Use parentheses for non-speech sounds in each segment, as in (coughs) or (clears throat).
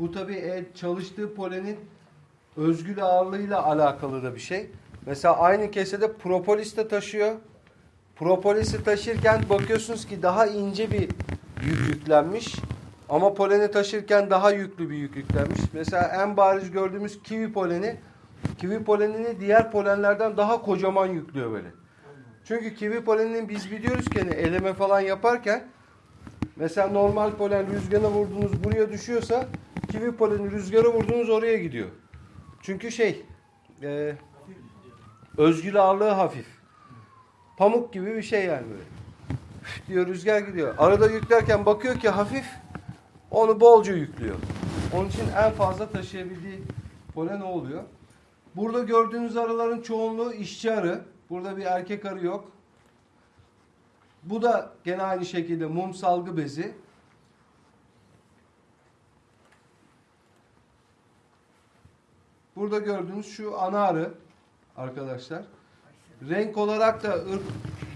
Bu tabii e, çalıştığı polenin özgül ağırlığıyla alakalı da bir şey. Mesela aynı kesede propolis de taşıyor. Propolisi taşırken bakıyorsunuz ki daha ince bir yük yüklenmiş. Ama poleni taşırken daha yüklü bir yük yüklenmiş. Mesela en bariz gördüğümüz kivi poleni. Kivi polenini diğer polenlerden daha kocaman yüklüyor böyle. Çünkü kivi polenini biz biliyoruz ki hani eleme falan yaparken mesela normal polen rüzgara vurdunuz buraya düşüyorsa kivi poleni rüzgara vurdunuz oraya gidiyor. Çünkü şey e, özgül ağırlığı hafif. Pamuk gibi bir şey yani böyle. Diyor rüzgar gidiyor. Arada yüklerken bakıyor ki hafif onu bolca yüklüyor. Onun için en fazla taşıyabildiği polen oluyor. Burada gördüğünüz arıların çoğunluğu işçi arı. Burada bir erkek arı yok. Bu da gene aynı şekilde mum salgı bezi. Burada gördüğünüz şu ana arı arkadaşlar. Renk olarak da ırk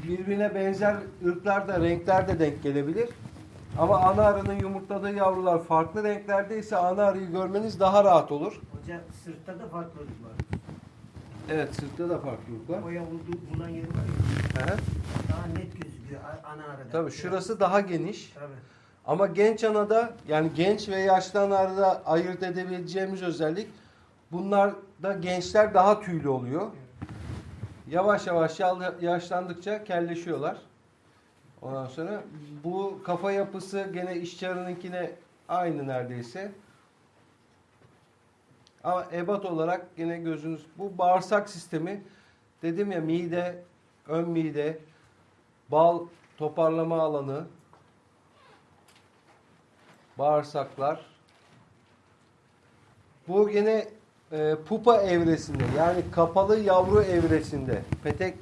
birbirine benzer ırklar da renkler de denk gelebilir. Ama ana arının yumurtladığı yavrular farklı renklerde ise ana arıyı görmeniz daha rahat olur. Hoca sırtta da farklılık var. Evet sırtta da farklılık var. Boya buldu, bulan yeri var ya. Hı. Daha net gözüküyor ana arada. Tabii şurası daha geniş. Tabii. Ama genç anada yani genç ve yaşlı anada ayırt edebileceğimiz özellik bunlarda gençler daha tüylü oluyor. Yavaş yavaş yaşlandıkça kelleşiyorlar. Ondan sonra bu kafa yapısı gene işçi arınınkine aynı neredeyse. Ama ebat olarak yine gözünüz bu bağırsak sistemi dedim ya mide, ön mide, bal toparlama alanı, bağırsaklar. Bu yine e, pupa evresinde yani kapalı yavru evresinde petek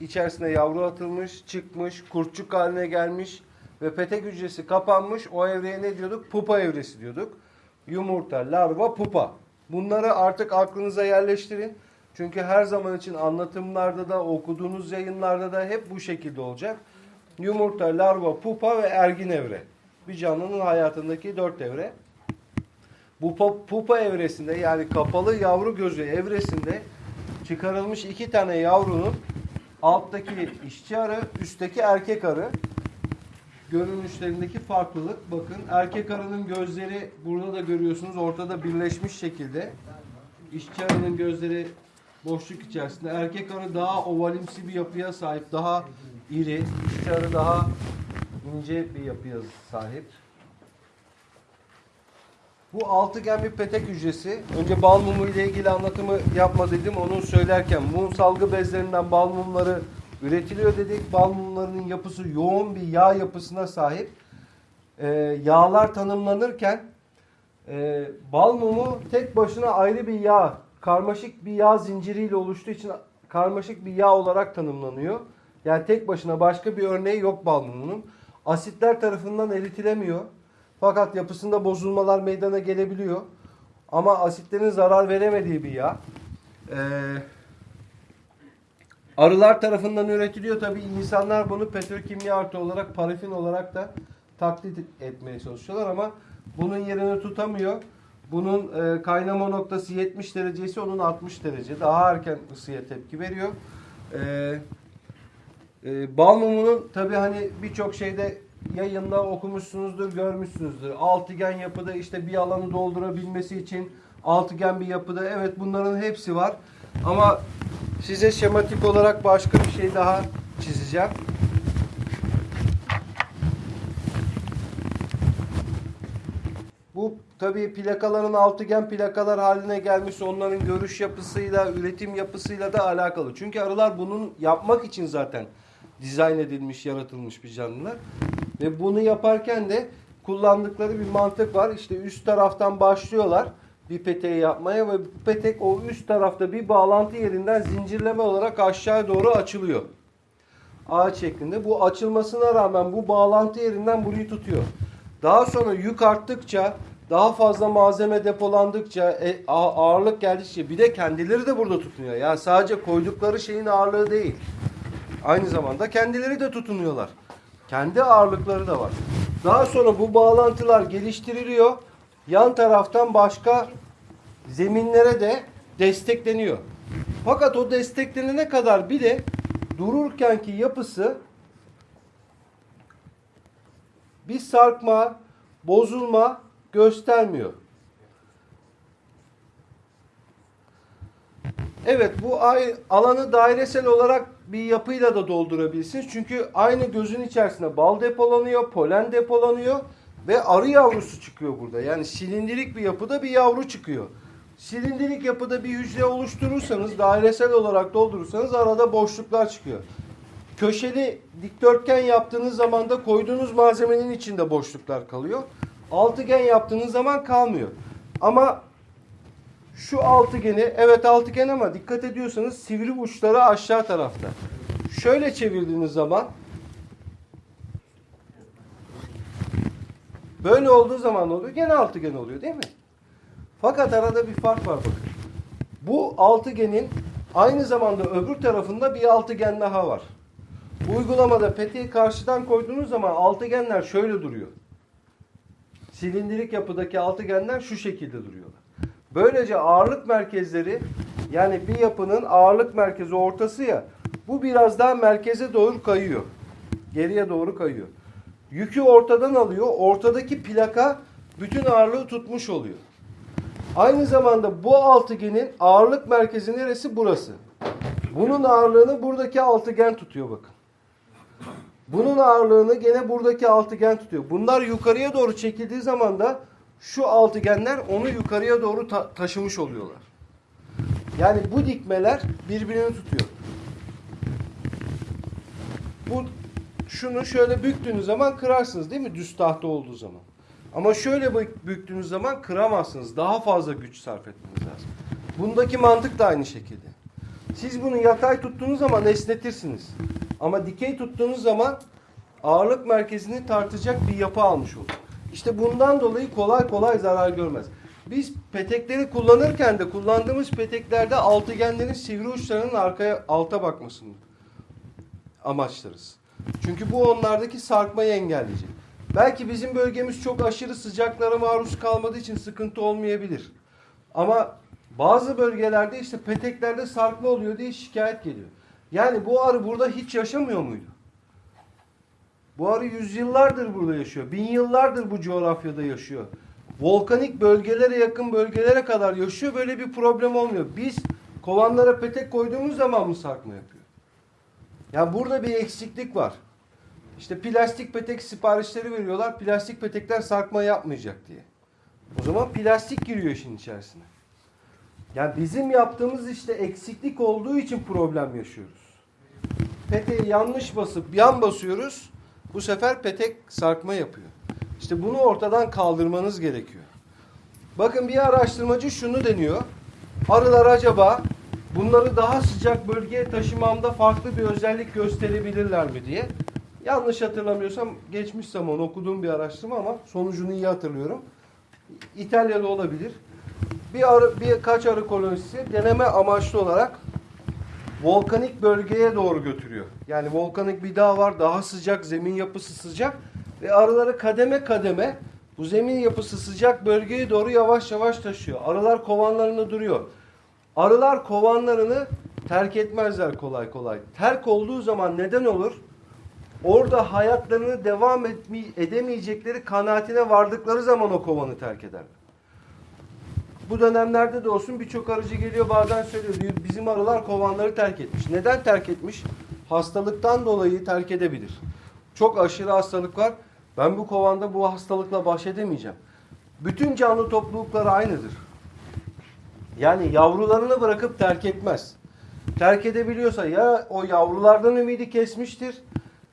içerisine yavru atılmış, çıkmış, kurtçuk haline gelmiş ve petek hücresi kapanmış. O evreye ne diyorduk? Pupa evresi diyorduk. Yumurta, larva, pupa. Bunları artık aklınıza yerleştirin. Çünkü her zaman için anlatımlarda da okuduğunuz yayınlarda da hep bu şekilde olacak. Yumurta, larva, pupa ve ergin evre. Bir canlının hayatındaki dört evre. Bu pu- pupa evresinde yani kapalı yavru gözü evresinde çıkarılmış iki tane yavrunun alttaki işçi arı, üstteki erkek arı görünüşlerindeki farklılık. Bakın erkek arının gözleri burada da görüyorsunuz ortada birleşmiş şekilde. İşçi arının gözleri boşluk içerisinde. Erkek arı daha ovalimsi bir yapıya sahip, daha iri. İşçi arı daha ince bir yapıya sahip. Bu altıgen bir petek hücresi. Önce bal mumu ile ilgili anlatımı yapma dedim. Onu söylerken mum salgı bezlerinden bal mumları üretiliyor dedik. Bal mumlarının yapısı yoğun bir yağ yapısına sahip. Ee, yağlar tanımlanırken e, bal mumu tek başına ayrı bir yağ, karmaşık bir yağ zinciriyle oluştuğu için karmaşık bir yağ olarak tanımlanıyor. Yani tek başına başka bir örneği yok bal mumunun. Asitler tarafından eritilemiyor. Fakat yapısında bozulmalar meydana gelebiliyor. Ama asitlerin zarar veremediği bir yağ. Ee, arılar tarafından üretiliyor. Tabi insanlar bunu petrokimya artı olarak, parafin olarak da taklit etmeye çalışıyorlar ama bunun yerini tutamıyor. Bunun e, kaynama noktası 70 derecesi onun 60 derece. Daha erken ısıya tepki veriyor. Ee, e, bal mumunun tabi hani birçok şeyde yayında okumuşsunuzdur, görmüşsünüzdür. Altıgen yapıda işte bir alanı doldurabilmesi için altıgen bir yapıda evet bunların hepsi var. Ama size şematik olarak başka bir şey daha çizeceğim. Bu tabii plakaların altıgen plakalar haline gelmiş onların görüş yapısıyla, üretim yapısıyla da alakalı. Çünkü arılar bunun yapmak için zaten dizayn edilmiş, yaratılmış bir canlılar. Ve bunu yaparken de kullandıkları bir mantık var. İşte üst taraftan başlıyorlar bir peteği yapmaya ve bu petek o üst tarafta bir bağlantı yerinden zincirleme olarak aşağıya doğru açılıyor. Ağaç şeklinde. Bu açılmasına rağmen bu bağlantı yerinden burayı tutuyor. Daha sonra yük arttıkça, daha fazla malzeme depolandıkça, e, ağırlık geldikçe bir de kendileri de burada tutunuyor. Yani sadece koydukları şeyin ağırlığı değil. Aynı zamanda kendileri de tutunuyorlar. Kendi ağırlıkları da var. Daha sonra bu bağlantılar geliştiriliyor. yan taraftan başka zeminlere de destekleniyor. Fakat o desteklenene kadar bile dururkenki yapısı bir sarkma, bozulma göstermiyor. Evet bu alanı dairesel olarak bir yapıyla da doldurabilirsiniz. Çünkü aynı gözün içerisinde bal depolanıyor, polen depolanıyor ve arı yavrusu çıkıyor burada. Yani silindirik bir yapıda bir yavru çıkıyor. Silindirik yapıda bir hücre oluşturursanız, dairesel olarak doldurursanız arada boşluklar çıkıyor. Köşeli dikdörtgen yaptığınız zaman da koyduğunuz malzemenin içinde boşluklar kalıyor. Altıgen yaptığınız zaman kalmıyor. Ama şu altıgeni, evet altıgen ama dikkat ediyorsanız sivri uçları aşağı tarafta. Şöyle çevirdiğiniz zaman böyle olduğu zaman oluyor? Gene altıgen oluyor değil mi? Fakat arada bir fark var bakın. Bu altıgenin aynı zamanda öbür tarafında bir altıgen daha var. Uygulamada peteği karşıdan koyduğunuz zaman altıgenler şöyle duruyor. Silindirik yapıdaki altıgenler şu şekilde duruyorlar. Böylece ağırlık merkezleri yani bir yapının ağırlık merkezi ortası ya bu biraz daha merkeze doğru kayıyor. Geriye doğru kayıyor. Yükü ortadan alıyor. Ortadaki plaka bütün ağırlığı tutmuş oluyor. Aynı zamanda bu altıgenin ağırlık merkezi neresi? Burası. Bunun ağırlığını buradaki altıgen tutuyor bakın. Bunun ağırlığını gene buradaki altıgen tutuyor. Bunlar yukarıya doğru çekildiği zaman da şu altıgenler onu yukarıya doğru ta- taşımış oluyorlar. Yani bu dikmeler birbirini tutuyor. Bu şunu şöyle büktüğünüz zaman kırarsınız değil mi? Düz tahta olduğu zaman. Ama şöyle bü- büktüğünüz zaman kıramazsınız. Daha fazla güç sarf etmeniz lazım. Bundaki mantık da aynı şekilde. Siz bunu yatay tuttuğunuz zaman esnetirsiniz. Ama dikey tuttuğunuz zaman ağırlık merkezini tartacak bir yapı almış olur. İşte bundan dolayı kolay kolay zarar görmez. Biz petekleri kullanırken de kullandığımız peteklerde altıgenlerin sivri uçlarının arkaya alta bakmasını amaçlarız. Çünkü bu onlardaki sarkmayı engelleyecek. Belki bizim bölgemiz çok aşırı sıcaklara maruz kalmadığı için sıkıntı olmayabilir. Ama bazı bölgelerde işte peteklerde sarkma oluyor diye şikayet geliyor. Yani bu arı burada hiç yaşamıyor muydu? Bu arı yüzyıllardır burada yaşıyor. Bin yıllardır bu coğrafyada yaşıyor. Volkanik bölgelere yakın bölgelere kadar yaşıyor. Böyle bir problem olmuyor. Biz kovanlara petek koyduğumuz zaman mı sarkma yapıyor? Ya burada bir eksiklik var. İşte plastik petek siparişleri veriyorlar. Plastik petekler sarkma yapmayacak diye. O zaman plastik giriyor işin içerisine. Yani bizim yaptığımız işte eksiklik olduğu için problem yaşıyoruz. Peteği yanlış basıp yan basıyoruz. Bu sefer petek sarkma yapıyor. İşte bunu ortadan kaldırmanız gerekiyor. Bakın bir araştırmacı şunu deniyor. Arılar acaba bunları daha sıcak bölgeye taşımamda farklı bir özellik gösterebilirler mi diye. Yanlış hatırlamıyorsam geçmiş zaman okuduğum bir araştırma ama sonucunu iyi hatırlıyorum. İtalya'da olabilir. Bir arı, birkaç arı kolonisi deneme amaçlı olarak volkanik bölgeye doğru götürüyor. Yani volkanik bir dağ var, daha sıcak, zemin yapısı sıcak ve arıları kademe kademe bu zemin yapısı sıcak bölgeye doğru yavaş yavaş taşıyor. Arılar kovanlarında duruyor. Arılar kovanlarını terk etmezler kolay kolay. Terk olduğu zaman neden olur? Orada hayatlarını devam edemeyecekleri kanaatine vardıkları zaman o kovanı terk ederler. Bu dönemlerde de olsun birçok arıcı geliyor bazen söylüyor bizim arılar kovanları terk etmiş. Neden terk etmiş? Hastalıktan dolayı terk edebilir. Çok aşırı hastalık var. Ben bu kovanda bu hastalıkla baş edemeyeceğim. Bütün canlı toplulukları aynıdır. Yani yavrularını bırakıp terk etmez. Terk edebiliyorsa ya o yavrulardan ümidi kesmiştir,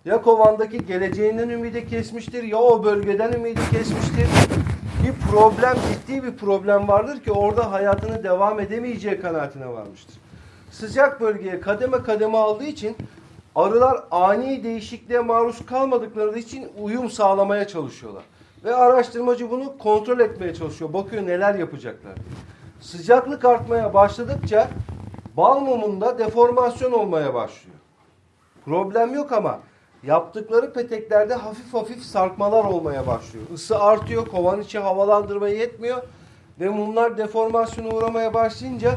ya kovandaki geleceğinden ümidi kesmiştir, ya o bölgeden ümidi kesmiştir. Bir problem, ciddi bir problem vardır ki orada hayatını devam edemeyeceği kanaatine varmıştır. Sıcak bölgeye kademe kademe aldığı için arılar ani değişikliğe maruz kalmadıkları için uyum sağlamaya çalışıyorlar. Ve araştırmacı bunu kontrol etmeye çalışıyor. Bakıyor neler yapacaklar. Sıcaklık artmaya başladıkça bal mumunda deformasyon olmaya başlıyor. Problem yok ama yaptıkları peteklerde hafif hafif sarkmalar olmaya başlıyor. Isı artıyor, kovan içi havalandırma yetmiyor ve mumlar deformasyona uğramaya başlayınca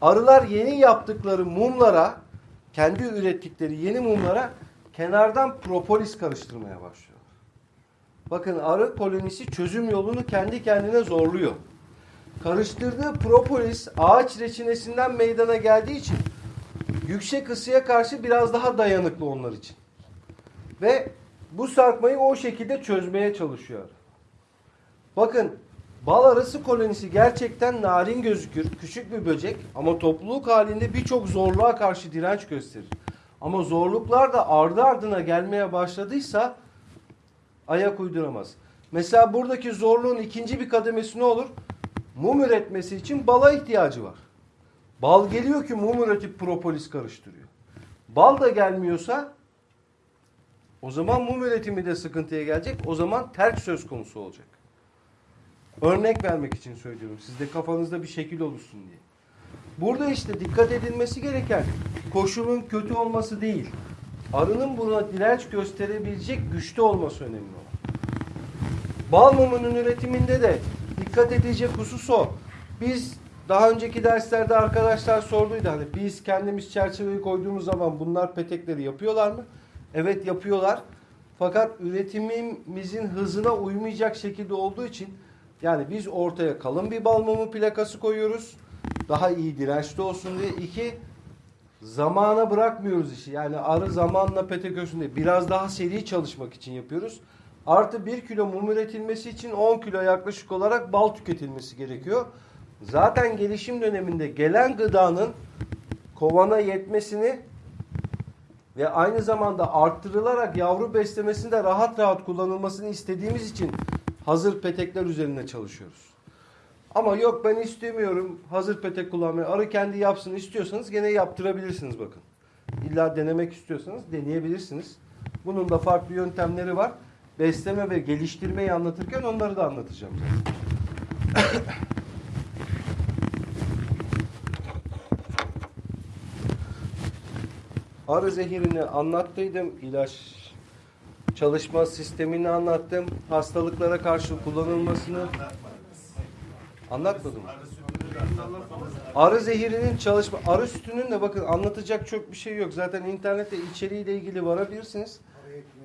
arılar yeni yaptıkları mumlara, kendi ürettikleri yeni mumlara kenardan propolis karıştırmaya başlıyor. Bakın arı kolonisi çözüm yolunu kendi kendine zorluyor. Karıştırdığı propolis ağaç reçinesinden meydana geldiği için yüksek ısıya karşı biraz daha dayanıklı onlar için. Ve bu sarkmayı o şekilde çözmeye çalışıyor. Bakın bal arısı kolonisi gerçekten narin gözükür. Küçük bir böcek ama topluluk halinde birçok zorluğa karşı direnç gösterir. Ama zorluklar da ardı ardına gelmeye başladıysa ayak uyduramaz. Mesela buradaki zorluğun ikinci bir kademesi ne olur? Mum üretmesi için bala ihtiyacı var. Bal geliyor ki mum üretip propolis karıştırıyor. Bal da gelmiyorsa o zaman mum üretimi de sıkıntıya gelecek. O zaman terk söz konusu olacak. Örnek vermek için söylüyorum. Sizde kafanızda bir şekil oluşsun diye. Burada işte dikkat edilmesi gereken koşulun kötü olması değil. Arının buna direnç gösterebilecek güçte olması önemli olan. Bal mumunun üretiminde de dikkat edilecek husus o. Biz daha önceki derslerde arkadaşlar sorduydu hani biz kendimiz çerçeveyi koyduğumuz zaman bunlar petekleri yapıyorlar mı? Evet yapıyorlar. Fakat üretimimizin hızına uymayacak şekilde olduğu için yani biz ortaya kalın bir bal mumu plakası koyuyoruz. Daha iyi dirençli olsun diye. İki, zamana bırakmıyoruz işi. Yani arı zamanla petek ölsün diye. Biraz daha seri çalışmak için yapıyoruz. Artı 1 kilo mum üretilmesi için 10 kilo yaklaşık olarak bal tüketilmesi gerekiyor. Zaten gelişim döneminde gelen gıdanın kovana yetmesini ve aynı zamanda arttırılarak yavru beslemesinde rahat rahat kullanılmasını istediğimiz için hazır petekler üzerinde çalışıyoruz. Ama yok ben istemiyorum hazır petek kullanmayı. Arı kendi yapsın istiyorsanız gene yaptırabilirsiniz bakın. İlla denemek istiyorsanız deneyebilirsiniz. Bunun da farklı yöntemleri var. Besleme ve geliştirmeyi anlatırken onları da anlatacağım. (coughs) Arı zehirini anlattıydım. İlaç çalışma sistemini anlattım. Hastalıklara karşı kullanılmasını anlatmadım. Arı zehirinin çalışma, arı sütünün de bakın anlatacak çok bir şey yok. Zaten internette içeriğiyle ilgili varabilirsiniz.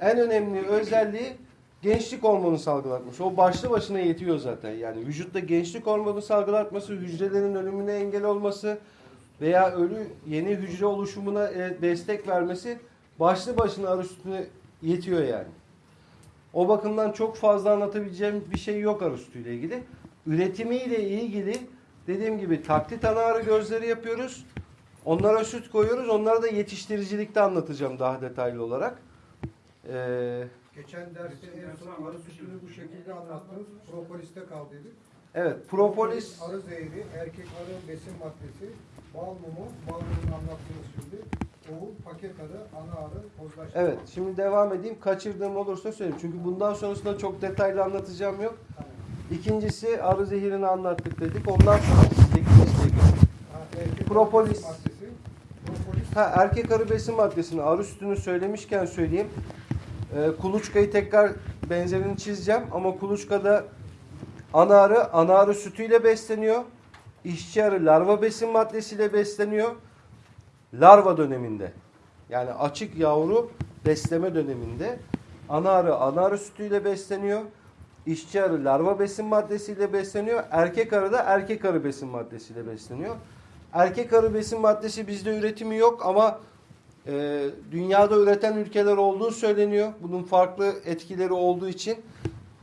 En önemli özelliği gençlik hormonu salgılatması. O başlı başına yetiyor zaten. Yani vücutta gençlik hormonu salgılatması, hücrelerin ölümüne engel olması veya ölü yeni hücre oluşumuna e, destek vermesi başlı başına arı sütüne yetiyor yani. O bakımdan çok fazla anlatabileceğim bir şey yok arı sütüyle ilgili. Üretimiyle ilgili dediğim gibi taklit ana arı gözleri yapıyoruz. Onlara süt koyuyoruz. Onlara da yetiştiricilikte anlatacağım daha detaylı olarak. Ee, Geçen derste en son arı sütünü bu şekilde anlattınız. Propolis'te kaldıydık. evet propolis Arı zehri, erkek arı besin maddesi, bal mumu, bal mumunu anlattınız şimdi. Oğul, paket arı, ana arı, pozlaştırma. Evet şimdi devam edeyim. Kaçırdığım olursa söyleyeyim. Çünkü bundan sonrasında çok detaylı anlatacağım yok. İkincisi arı zehirini anlattık dedik. Ondan sonra erkek Propolis. Propolis. Ha, erkek arı besin maddesini arı sütünü söylemişken söyleyeyim. Ee, kuluçkayı tekrar benzerini çizeceğim ama kuluçkada ana arı, ana arı sütüyle besleniyor. İşçi arı larva besin maddesiyle besleniyor. Larva döneminde. Yani açık yavru besleme döneminde ana arı ana arı sütüyle besleniyor. İşçi arı larva besin maddesiyle besleniyor. Erkek arı da erkek arı besin maddesiyle besleniyor. Erkek arı besin maddesi bizde üretimi yok ama e, dünyada üreten ülkeler olduğu söyleniyor. Bunun farklı etkileri olduğu için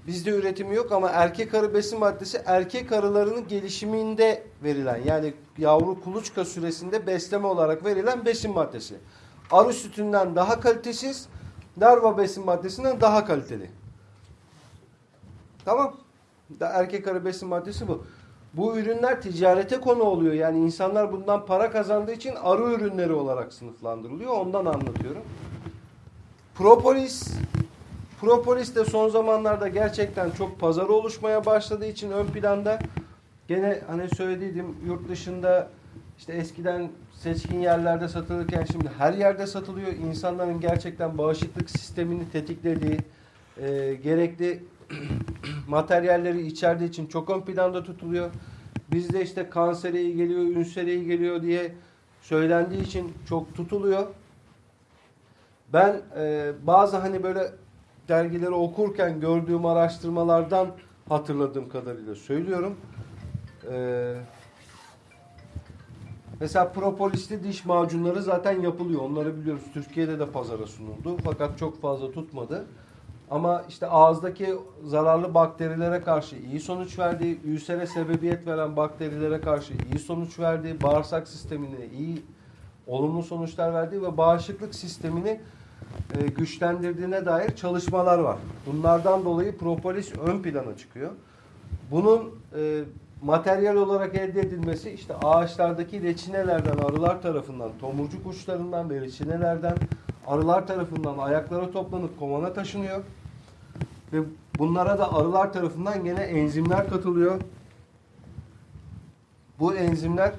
bizde üretimi yok ama erkek arı besin maddesi erkek arılarının gelişiminde verilen yani yavru kuluçka süresinde besleme olarak verilen besin maddesi. Arı sütünden daha kalitesiz, larva besin maddesinden daha kaliteli. Tamam. Erkek arı besin maddesi bu. Bu ürünler ticarete konu oluyor. Yani insanlar bundan para kazandığı için arı ürünleri olarak sınıflandırılıyor. Ondan anlatıyorum. Propolis Propolis de son zamanlarda gerçekten çok pazarı oluşmaya başladığı için ön planda gene hani söylediydim yurt dışında işte eskiden seçkin yerlerde satılırken şimdi her yerde satılıyor. İnsanların gerçekten bağışıklık sistemini tetiklediği, e, gerekli (clears throat) materyalleri içerdiği için çok ön planda tutuluyor. Bizde işte kansere iyi geliyor, ünsere iyi geliyor diye söylendiği için çok tutuluyor. Ben e, bazı hani böyle dergileri okurken gördüğüm araştırmalardan hatırladığım kadarıyla söylüyorum. E, mesela propolisli diş macunları zaten yapılıyor. Onları biliyoruz. Türkiye'de de pazara sunuldu. Fakat çok fazla tutmadı. Ama işte ağızdaki zararlı bakterilere karşı iyi sonuç verdi. Ülsere sebebiyet veren bakterilere karşı iyi sonuç verdi. Bağırsak sistemine iyi olumlu sonuçlar verdi ve bağışıklık sistemini e, güçlendirdiğine dair çalışmalar var. Bunlardan dolayı propolis ön plana çıkıyor. Bunun e, materyal olarak elde edilmesi işte ağaçlardaki reçinelerden, arılar tarafından, tomurcuk uçlarından ve reçinelerden arılar tarafından ayaklara toplanıp kovana taşınıyor. Ve bunlara da arılar tarafından gene enzimler katılıyor. Bu enzimler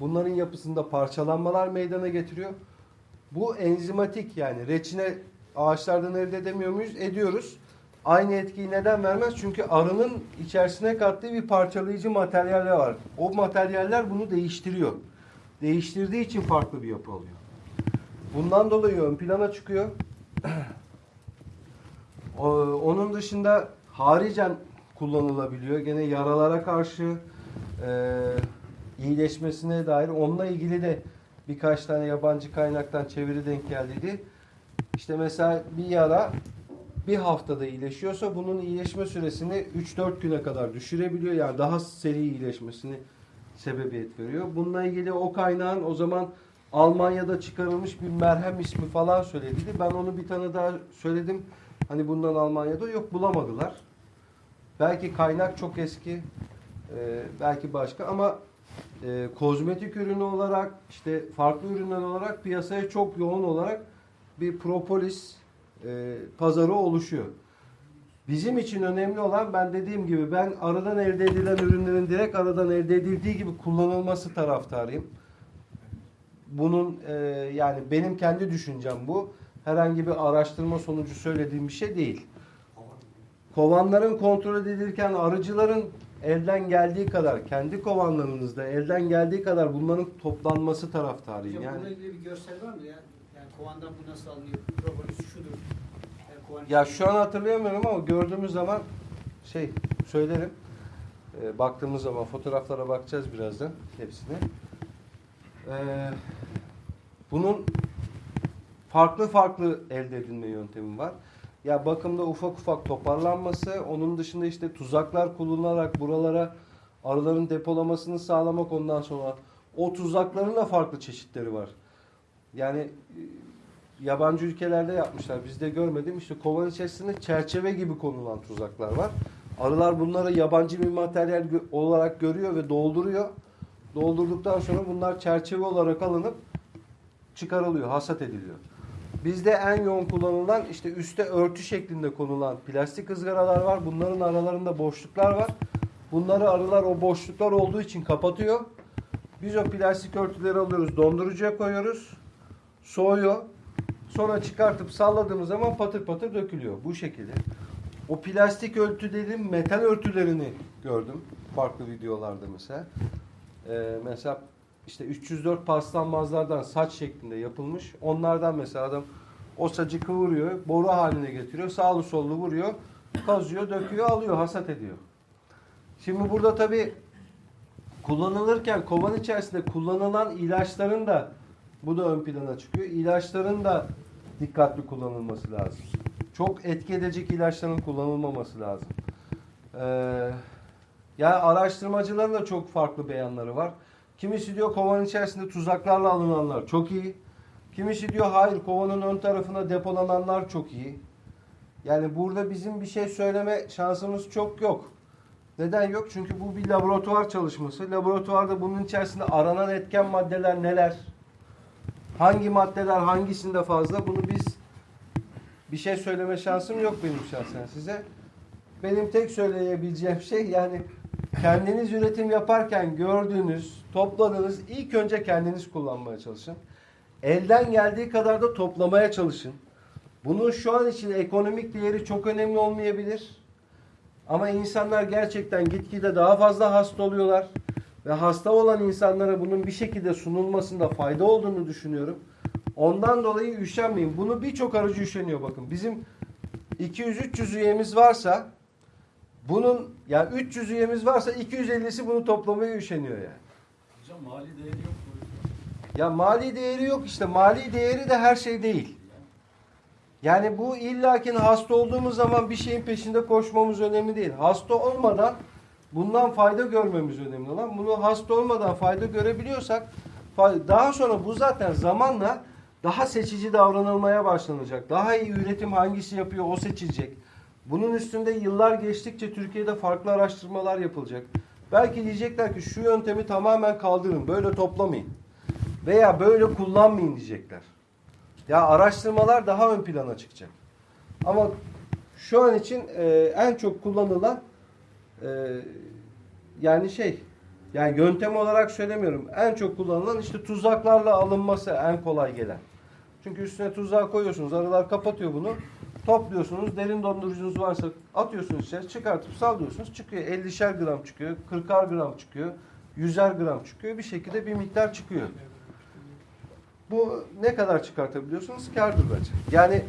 bunların yapısında parçalanmalar meydana getiriyor. Bu enzimatik yani reçine ağaçlardan elde edemiyor muyuz? Ediyoruz. Aynı etkiyi neden vermez? Çünkü arının içerisine kattığı bir parçalayıcı materyaller var. O materyaller bunu değiştiriyor. Değiştirdiği için farklı bir yapı alıyor. Bundan dolayı ön plana çıkıyor. (clears throat) Onun dışında haricen kullanılabiliyor. Gene yaralara karşı e, iyileşmesine dair onunla ilgili de birkaç tane yabancı kaynaktan çeviri denk geldiydi. İşte mesela bir yara bir haftada iyileşiyorsa bunun iyileşme süresini 3-4 güne kadar düşürebiliyor. Yani daha seri iyileşmesini sebebiyet veriyor. Bununla ilgili o kaynağın o zaman Almanya'da çıkarılmış bir merhem ismi falan söylediydi. Ben onu bir tane daha söyledim. Hani bundan Almanya'da yok bulamadılar. Belki kaynak çok eski. belki başka ama e, kozmetik ürünü olarak işte farklı ürünler olarak piyasaya çok yoğun olarak bir propolis e, pazarı oluşuyor. Bizim için önemli olan ben dediğim gibi ben aradan elde edilen ürünlerin direkt aradan elde edildiği gibi kullanılması taraftarıyım. Bunun e, yani benim kendi düşüncem bu. Herhangi bir araştırma sonucu söylediğim bir şey değil. Kovanların kontrol edilirken arıcıların elden geldiği kadar, kendi kovanlarınızda elden geldiği kadar bunların toplanması taraftarıyım. Hocam Yani bununla ilgili bir görsel var mı ya? Yani kovandan bu nasıl alınıyor? Propolis şudur. Yani kovan Ya şu an hatırlayamıyorum ama gördüğümüz zaman şey söylerim. Ee, baktığımız zaman fotoğraflara bakacağız birazdan hepsine. Ee, bunun farklı farklı elde edilme yöntemi var. Ya bakımda ufak ufak toparlanması, onun dışında işte tuzaklar kullanılarak buralara arıların depolamasını sağlamak ondan sonra o tuzakların da farklı çeşitleri var. Yani e, yabancı ülkelerde yapmışlar. Bizde görmedim. İşte kovan içerisinde çerçeve gibi konulan tuzaklar var. Arılar bunları yabancı bir materyal olarak görüyor ve dolduruyor. Doldurduktan sonra bunlar çerçeve olarak alınıp çıkarılıyor, hasat ediliyor. Bizde en yoğun kullanılan işte üstte örtü şeklinde konulan plastik ızgaralar var. Bunların aralarında boşluklar var. Bunları arılar o boşluklar olduğu için kapatıyor. Biz o plastik örtüleri alıyoruz, dondurucuya koyuyoruz. Soğuyor. Sonra çıkartıp salladığımız zaman patır patır dökülüyor. Bu şekilde. O plastik örtülerin metal örtülerini gördüm. Farklı videolarda mesela. Ee, mesela işte 304 paslanmazlardan saç şeklinde yapılmış. Onlardan mesela adam o saçı kıvırıyor, boru haline getiriyor, sağlı sollu vuruyor, kazıyor, döküyor, alıyor, hasat ediyor. Şimdi burada tabii kullanılırken kovan içerisinde kullanılan ilaçların da bu da ön plana çıkıyor. İlaçların da dikkatli kullanılması lazım. Çok etki edecek ilaçların kullanılmaması lazım. Ee, yani araştırmacıların da çok farklı beyanları var. Kimisi diyor kovanın içerisinde tuzaklarla alınanlar çok iyi. Kimisi diyor hayır kovanın ön tarafına depolananlar çok iyi. Yani burada bizim bir şey söyleme şansımız çok yok. Neden yok? Çünkü bu bir laboratuvar çalışması. Laboratuvarda bunun içerisinde aranan etken maddeler neler? Hangi maddeler hangisinde fazla? Bunu biz bir şey söyleme şansım yok benim şahsen size. Benim tek söyleyebileceğim şey yani kendiniz üretim yaparken gördüğünüz, topladığınız ilk önce kendiniz kullanmaya çalışın. Elden geldiği kadar da toplamaya çalışın. Bunun şu an için ekonomik değeri çok önemli olmayabilir. Ama insanlar gerçekten gitgide daha fazla hasta oluyorlar. Ve hasta olan insanlara bunun bir şekilde sunulmasında fayda olduğunu düşünüyorum. Ondan dolayı üşenmeyin. Bunu birçok aracı üşeniyor bakın. Bizim 200-300 üyemiz varsa bunun yani 300 üyemiz varsa 250'si bunu toplamaya üşeniyor yani. Hocam mali değeri yok. Ya mali değeri yok işte. Mali değeri de her şey değil. Yani bu illakin hasta olduğumuz zaman bir şeyin peşinde koşmamız önemli değil. Hasta olmadan bundan fayda görmemiz önemli olan. Bunu hasta olmadan fayda görebiliyorsak daha sonra bu zaten zamanla daha seçici davranılmaya başlanacak. Daha iyi üretim hangisi yapıyor o seçilecek. Bunun üstünde yıllar geçtikçe Türkiye'de farklı araştırmalar yapılacak. Belki diyecekler ki şu yöntemi tamamen kaldırın, böyle toplamayın. Veya böyle kullanmayın diyecekler. Ya araştırmalar daha ön plana çıkacak. Ama şu an için e, en çok kullanılan e, yani şey yani yöntem olarak söylemiyorum. En çok kullanılan işte tuzaklarla alınması en kolay gelen. Çünkü üstüne tuzağı koyuyorsunuz. Arılar kapatıyor bunu. Topluyorsunuz. Derin dondurucunuz varsa atıyorsunuz içeri. Çıkartıp sallıyorsunuz. Çıkıyor. 50'şer gram çıkıyor. 40'ar gram çıkıyor. 100'er gram çıkıyor. Bir şekilde bir miktar çıkıyor. Bu ne kadar çıkartabiliyorsunuz? Kârdır bence. Yani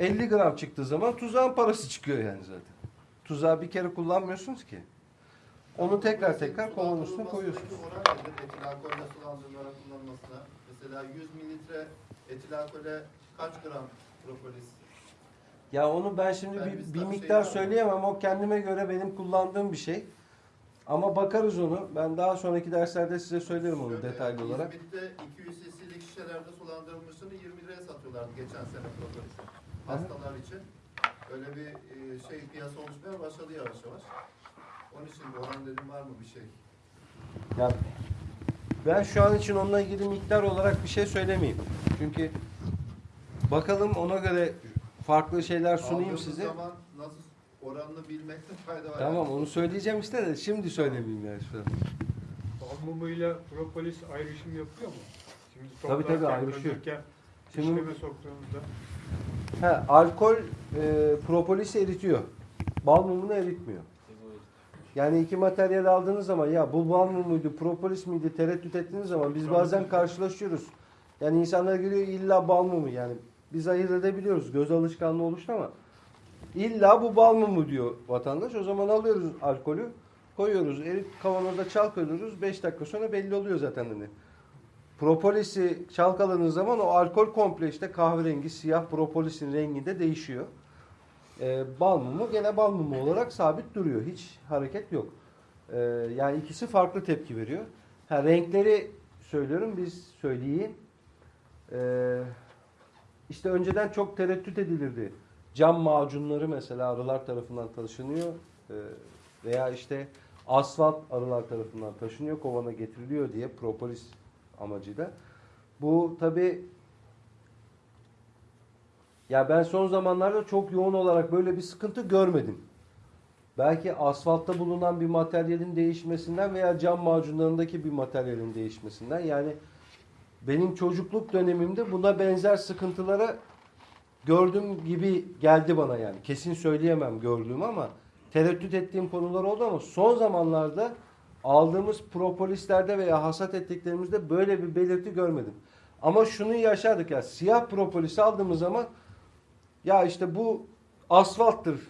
50 gram çıktığı zaman tuzağın parası çıkıyor yani zaten. Tuzağı bir kere kullanmıyorsunuz ki. Onu tekrar tekrar kovanın üstüne koyuyorsunuz. Oran nedir etil alkolle sulandırılarak kullanılmasına? Mesela 100 mililitre etil alkole kaç gram propolis? Ya onu ben şimdi Yani bir, bir miktar şey söyleyemem. O kendime göre benim kullandığım bir şey. Ama bakarız onu. Ben daha sonraki derslerde size söylerim onu Şöyle, detaylı olarak. İzmit'te 200 cc'lik şişelerde sulandırılmışını 20 liraya satıyorlardı geçen sene propolisi. Hastalar için. Öyle bir e, şey piyasa oluşmaya başladı yavaş yavaş. Onun için bu oran dedim var mı bir şey? Ya ben şu an için onunla ilgili miktar olarak bir şey söylemeyeyim. Çünkü bakalım ona göre farklı şeyler sunayım Aldığımız size. zaman nasıl oranını bilmekte fayda var. Tamam onu söyleyeceğim işte de şimdi söylemeyeyim yani şu an. Bal mumuyla propolis ayrışım yapıyor mu? Şimdi Tabii, tabii, toplarken, ayrışıyor. Şimdi- işleme soktuğumuzda He, alkol e, propolisi eritiyor. Bal mumunu eritmiyor. Yani iki materyal aldığınız zaman ya bu bal mumuydu, propolis miydi tereddüt ettiğiniz zaman biz bazen karşılaşıyoruz. Yani insanlar geliyor illa bal mumu yani biz ayırt edebiliyoruz. Göz alışkanlığı oluştu ama illa bu bal mumu diyor vatandaş. O zaman alıyoruz alkolü koyuyoruz. Erit kavanozda çalkalıyoruz. 5 dakika sonra belli oluyor zaten hani. Propolisi çalkaladığınız zaman o alkol komple işte kahverengi, siyah propolisin renginde değişiyor. Ee, bal mumu gene bal mumu olarak sabit duruyor. Hiç hareket yok. Ee, yani ikisi farklı tepki veriyor. Ha, renkleri söylüyorum biz söyleyeyim. Ee, işte önceden çok tereddüt edilirdi. Cam macunları mesela arılar tarafından taşınıyor. Ee, veya işte asfalt arılar tarafından taşınıyor, kovana getiriliyor diye propolis amacıyla. Bu tabi ya ben son zamanlarda çok yoğun olarak böyle bir sıkıntı görmedim. Belki asfaltta bulunan bir materyalin değişmesinden veya cam macunlarındaki bir materyalin değişmesinden yani benim çocukluk dönemimde buna benzer sıkıntılara gördüğüm gibi geldi bana yani. Kesin söyleyemem gördüğüm ama tereddüt ettiğim konular oldu ama son zamanlarda aldığımız propolislerde veya hasat ettiklerimizde böyle bir belirti görmedim. Ama şunu yaşadık ya siyah propolis aldığımız zaman ya işte bu asfalttır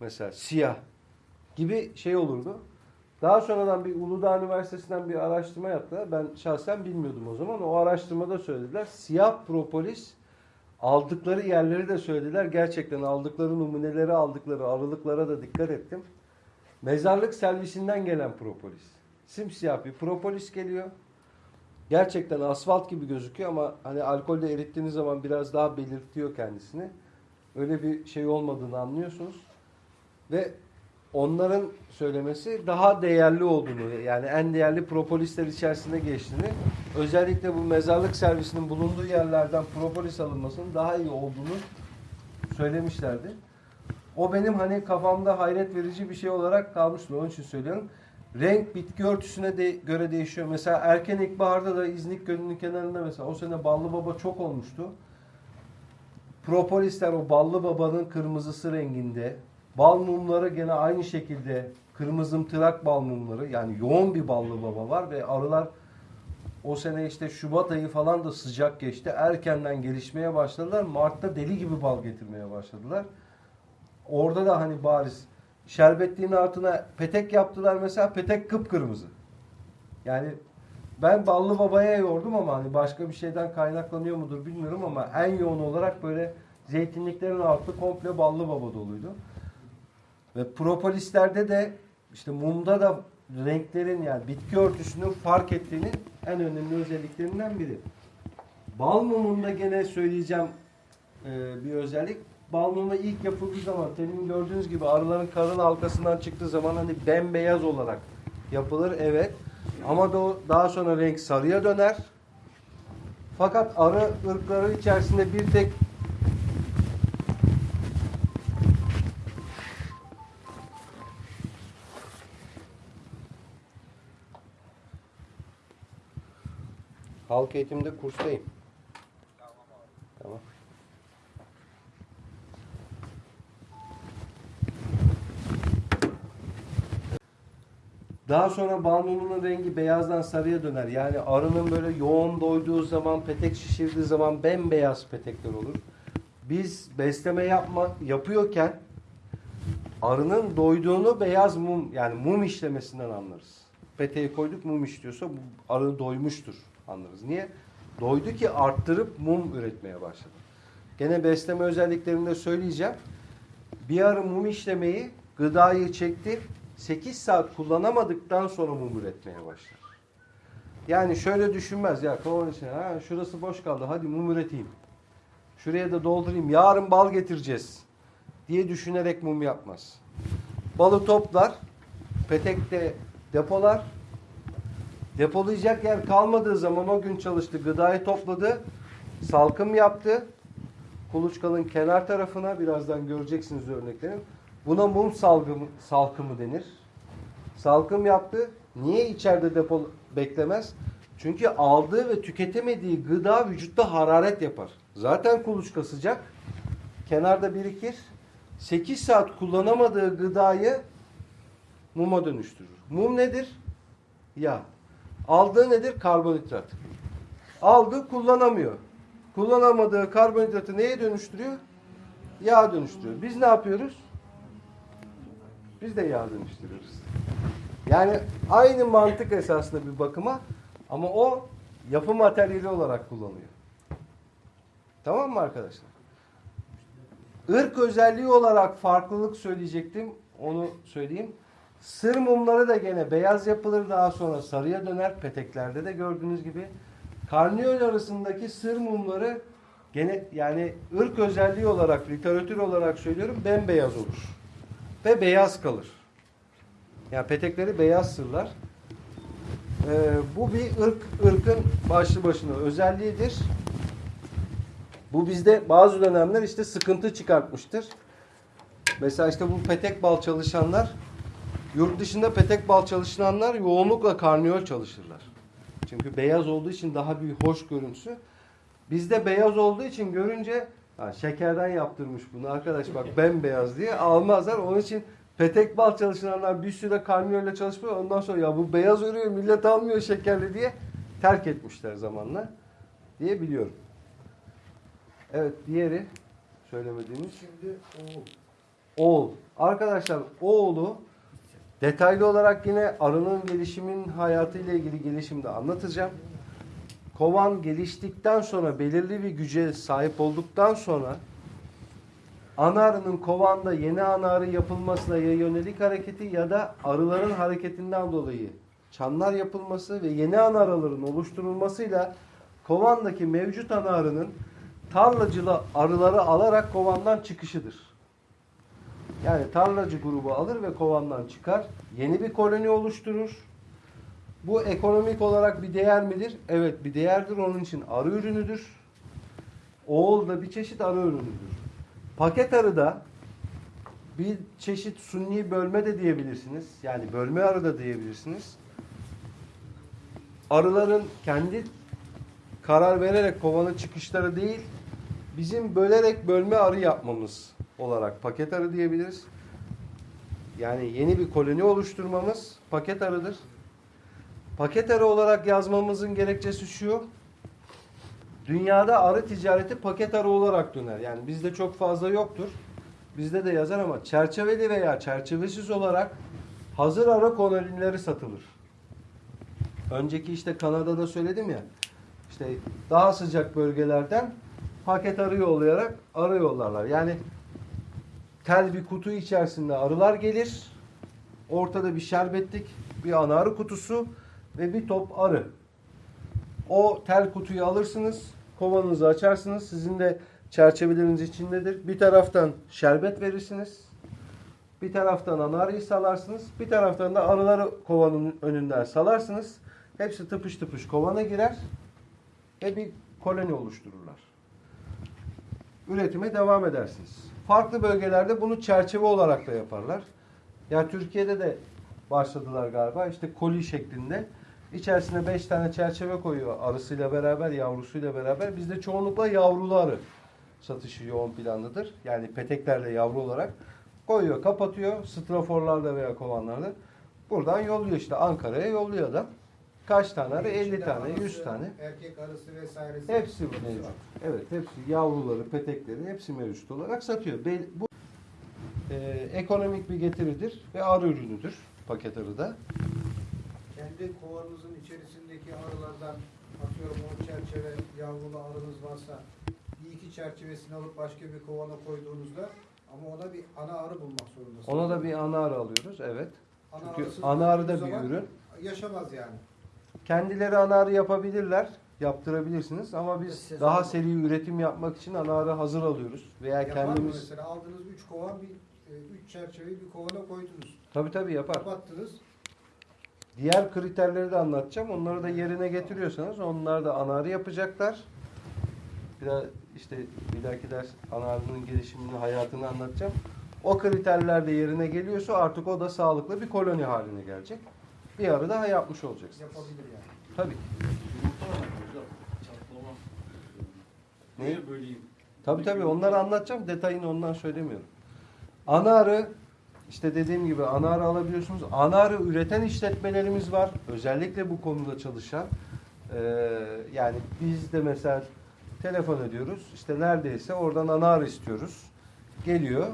mesela siyah gibi şey olurdu. Daha sonradan bir Uludağ Üniversitesi'nden bir araştırma yaptılar. Ben şahsen bilmiyordum o zaman. O araştırmada söylediler. Siyah propolis aldıkları yerleri de söylediler. Gerçekten aldıkları numuneleri aldıkları aralıklara da dikkat ettim. Mezarlık servisinden gelen propolis. Simsiyah bir propolis geliyor. Gerçekten asfalt gibi gözüküyor ama hani alkolde erittiğiniz zaman biraz daha belirtiyor kendisini. Öyle bir şey olmadığını anlıyorsunuz. Ve onların söylemesi daha değerli olduğunu yani en değerli propolisler içerisinde geçtiğini özellikle bu mezarlık servisinin bulunduğu yerlerden propolis alınmasının daha iyi olduğunu söylemişlerdi. O benim hani kafamda hayret verici bir şey olarak kalmıştır. Onun için söylüyorum. Renk bitki örtüsüne de göre değişiyor. Mesela erken ilkbaharda da İznik Gölü'nün kenarında mesela o sene ballı baba çok olmuştu. Propolisler o ballı babanın kırmızısı renginde. Bal mumları gene aynı şekilde kırmızımtırak bal mumları. Yani yoğun bir ballı baba var ve arılar o sene işte Şubat ayı falan da sıcak geçti. Erkenden gelişmeye başladılar. Mart'ta deli gibi bal getirmeye başladılar. Orada da hani bariz şerbetliğin altına petek yaptılar mesela petek kıpkırmızı. Yani ben ballı babaya yordum ama hani başka bir şeyden kaynaklanıyor mudur bilmiyorum ama en yoğun olarak böyle zeytinliklerin altı komple ballı baba doluydu. Ve propolislerde de işte mumda da renklerin yani bitki örtüsünün fark ettiğinin en önemli özelliklerinden biri. Bal mumunda gene söyleyeceğim e, bir özellik. Bal mumu ilk yapıldığı zaman temin gördüğünüz gibi arıların karın halkasından çıktığı zaman hani bembeyaz olarak yapılır evet. Ama da daha sonra renk sarıya döner. Fakat arı ırkları içerisinde bir tek halk eğitimde kurstayım. Tamam. Daha sonra balmumunun rengi beyazdan sarıya döner. Yani arının böyle yoğun doyduğu zaman, petek şişirdiği zaman bembeyaz petekler olur. Biz besleme yapma yapıyorken arının doyduğunu beyaz mum yani mum işlemesinden anlarız. Peteği koyduk mum işliyorsa arı doymuştur anlarız. Niye? Doydu ki arttırıp mum üretmeye başladı. Gene besleme özelliklerinde söyleyeceğim. Bir arı mum işlemeyi gıdayı çekti 8 saat kullanamadıktan sonra mum üretmeye başlar. Yani şöyle düşünmez ya kovan içine ha şurası boş kaldı hadi mum üreteyim. Şuraya da doldurayım yarın bal getireceğiz diye düşünerek mum yapmaz. Balı toplar, petekte depolar. Depolayacak yer kalmadığı zaman o gün çalıştı, gıdayı topladı, salkım yaptı. Kuluçkanın kenar tarafına birazdan göreceksiniz örneklerini. Buna mum salgımı, salkımı denir. Salkım yaptı. Niye içeride depo beklemez? Çünkü aldığı ve tüketemediği gıda vücutta hararet yapar. Zaten kuluçka sıcak. Kenarda birikir. 8 saat kullanamadığı gıdayı muma dönüştürür. Mum nedir? Yağ. Aldığı nedir? Karbonhidrat. Aldı kullanamıyor. Kullanamadığı karbonhidratı neye dönüştürüyor? Yağ dönüştürüyor. Biz ne yapıyoruz? Biz de yağ dönüştürüyoruz. Yani aynı mantık esasında bir bakıma ama o yapı materyali olarak kullanıyor. Tamam mı arkadaşlar? Irk özelliği olarak farklılık söyleyecektim. Onu söyleyeyim. Sır mumları da gene beyaz yapılır daha sonra sarıya döner. Peteklerde de gördüğünüz gibi. Karniyol arasındaki sır mumları gene yani ırk özelliği olarak literatür olarak söylüyorum bembeyaz olur. Ve beyaz kalır. Yani petekleri beyaz sırlar. Ee, bu bir ırk ırkın başlı başına özelliğidir. Bu bizde bazı dönemler işte sıkıntı çıkartmıştır. Mesela işte bu petek bal çalışanlar yurt dışında petek bal çalışanlar yoğunlukla karniyol çalışırlar. Çünkü beyaz olduğu için daha bir hoş görüntüsü. Bizde beyaz olduğu için görünce ha, şekerden yaptırmış bunu arkadaş bak bembeyaz diye almazlar. Onun için petek bal çalışanlar bir süre karniyolle çalışmıyor. Ondan sonra ya bu beyaz örüyor millet almıyor şekerli diye terk etmişler zamanla diye biliyorum. Evet diğeri söylemediğimiz Şimdi oğul. oğul. Arkadaşlar oğulu detaylı olarak yine arının gelişimin hayatıyla ilgili gelişimde anlatacağım. Kovan geliştikten sonra belirli bir güce sahip olduktan sonra ana arının kovanda yeni ana arı yapılmasına ya yönelik hareketi ya da arıların hareketinden dolayı çanlar yapılması ve yeni ana arıların oluşturulmasıyla kovandaki mevcut ana arının tarlacılı arıları alarak kovandan çıkışıdır. Yani tarlacı grubu alır ve kovandan çıkar. Yeni bir koloni oluşturur. Bu ekonomik olarak bir değer midir? Evet bir değerdir. Onun için arı ürünüdür. Oğul da bir çeşit arı ürünüdür. Paket arı da bir çeşit sunni bölme de diyebilirsiniz. Yani bölme arı da diyebilirsiniz. Arıların kendi karar vererek kovanın çıkışları değil, bizim bölerek bölme arı yapmamız olarak paket arı diyebiliriz. Yani yeni bir koloni oluşturmamız paket arıdır. Paket arı olarak yazmamızın gerekçesi şu. Dünyada arı ticareti paket arı olarak döner. Yani bizde çok fazla yoktur. Bizde de yazar ama çerçeveli veya çerçevesiz olarak hazır arı kolonileri satılır. Önceki işte Kanada'da söyledim ya. İşte daha sıcak bölgelerden paket arı yollayarak arı yollarlar. Yani tel bir kutu içerisinde arılar gelir. Ortada bir şerbetlik bir ana arı kutusu ve bir top arı. O tel kutuyu alırsınız, kovanınızı açarsınız. Sizin de çerçeveleriniz içindedir. Bir taraftan şerbet verirsiniz. Bir taraftan ana arıyı salarsınız. Bir taraftan da arıları kovanın önünden salarsınız. Hepsi tıpış tıpış kovana girer ve bir koloni oluştururlar. Üretime devam edersiniz. Farklı bölgelerde bunu çerçeve olarak da yaparlar. Yani Türkiye'de de başladılar galiba. İşte koli şeklinde. İçerisine 5 tane çerçeve koyuyor arısıyla beraber, yavrusuyla beraber. Bizde çoğunlukla yavrulu arı satışı yoğun plandadır. Yani peteklerle yavru olarak koyuyor, kapatıyor straforlarda veya kovanlarda. Buradan yolluyor işte Ankara'ya yolluyor adam. Kaç tane arı? 50 İçinde tane, 100 anası, tane. Erkek arısı vesairesi. Hepsi mevcut. Evet, hepsi yavruları, petekleri hepsi mevcut olarak satıyor. Bu e, ekonomik bir getiridir ve arı ürünüdür paket arıda. Kendi kovanınızın içerisindeki arılardan atıyorum o çerçeve yavrulu arınız varsa bir iki çerçevesini alıp başka bir kovana koyduğunuzda ama ona bir ana arı bulmak zorundasınız. Ona da bir ana arı alıyoruz, evet. Ana Çünkü ana arı da bir ürün. Yaşamaz yani. Kendileri ana arı yapabilirler, yaptırabilirsiniz ama biz Sezon- daha seri üretim yapmak için ana arı hazır alıyoruz veya Yapar mı kendimiz mesela aldınız üç kovan bir e, üç çerçeveyi bir kovana koydunuz. tabii tabii yapar. Kapattınız. Diğer kriterleri de anlatacağım. Onları da yerine getiriyorsanız onlar da ana arı yapacaklar. Biraz işte bir dahaki ders ana arının gelişimini, hayatını anlatacağım. O kriterler de yerine geliyorsa artık o da sağlıklı bir koloni haline gelecek. Bir arı daha yapmış olacaksınız. Yapabilir yani. Tabii. Çatlama. Ne? Tabii tabii onları anlatacağım. Detayını ondan söylemiyorum. Ana arı işte dediğim gibi ana alabiliyorsunuz. Ana üreten işletmelerimiz var. Özellikle bu konuda çalışan. Ee, yani biz de mesela telefon ediyoruz. İşte neredeyse oradan ana arı istiyoruz. Geliyor.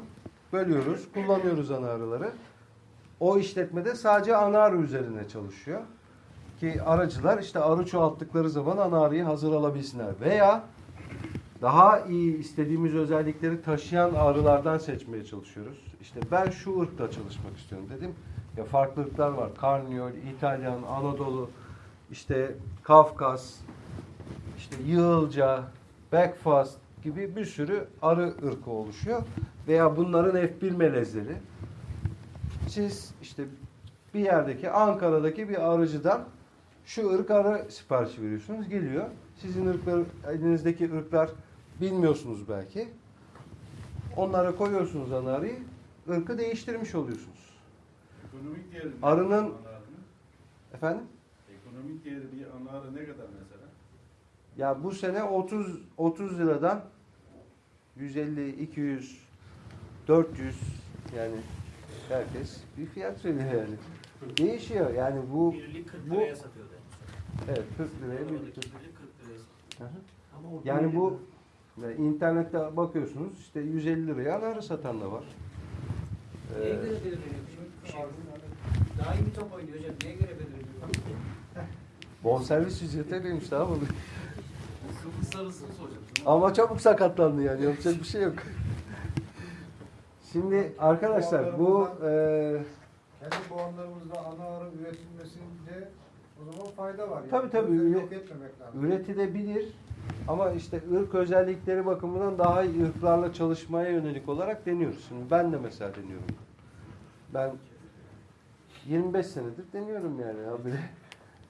Bölüyoruz. Kullanıyoruz ana arıları. O işletmede sadece ana arı üzerine çalışıyor. Ki aracılar işte arı çoğalttıkları zaman ana hazır alabilsinler. Veya daha iyi istediğimiz özellikleri taşıyan arılardan seçmeye çalışıyoruz. İşte ben şu ırkla çalışmak istiyorum dedim. Ya farklı var. Karniyol, İtalyan, Anadolu, işte Kafkas, işte Yığılca, Backfast gibi bir sürü arı ırkı oluşuyor. Veya bunların F1 melezleri. Siz işte bir yerdeki Ankara'daki bir arıcıdan şu ırk arı siparişi veriyorsunuz. Geliyor. Sizin ırklar, elinizdeki ırklar bilmiyorsunuz belki. Onlara koyuyorsunuz ana arıyı. ırkı değiştirmiş oluyorsunuz. Ekonomik değeri? Arının-? Efendim? Ekonomik değeri bir ana arı ne kadar mesela? Ya bu sene 30 30 liradan 150, 200, 400 yani herkes bir fiyat söylüyor yani. Değişiyor yani bu Birlik 40 bu- liraya satıyordu. evet 40 liraya bir Oradaki litre. birlik 40 liraya. Hı hı. Yani bu ve internette bakıyorsunuz işte 150 liraya arı satan da var. Neye Ee, göre belirleniyor? Bir şey. Daha iyi bir top oynuyor hocam. Neye göre belirleniyor? bonservis ücreti ödemiş daha mı? Sarısını soracağım. Ama çabuk sakatlandı yani yapacak bir şey yok. Şimdi arkadaşlar bu e, Kendi kovanlarımızda ana arı üretilmesinde o zaman fayda var. Yani. Tabii, tabii. Etmemek lazım. üretilebilir ama işte ırk özellikleri bakımından daha iyi ırklarla çalışmaya yönelik olarak deniyoruz. Şimdi ben de mesela deniyorum. Ben 25 senedir deniyorum yani abi.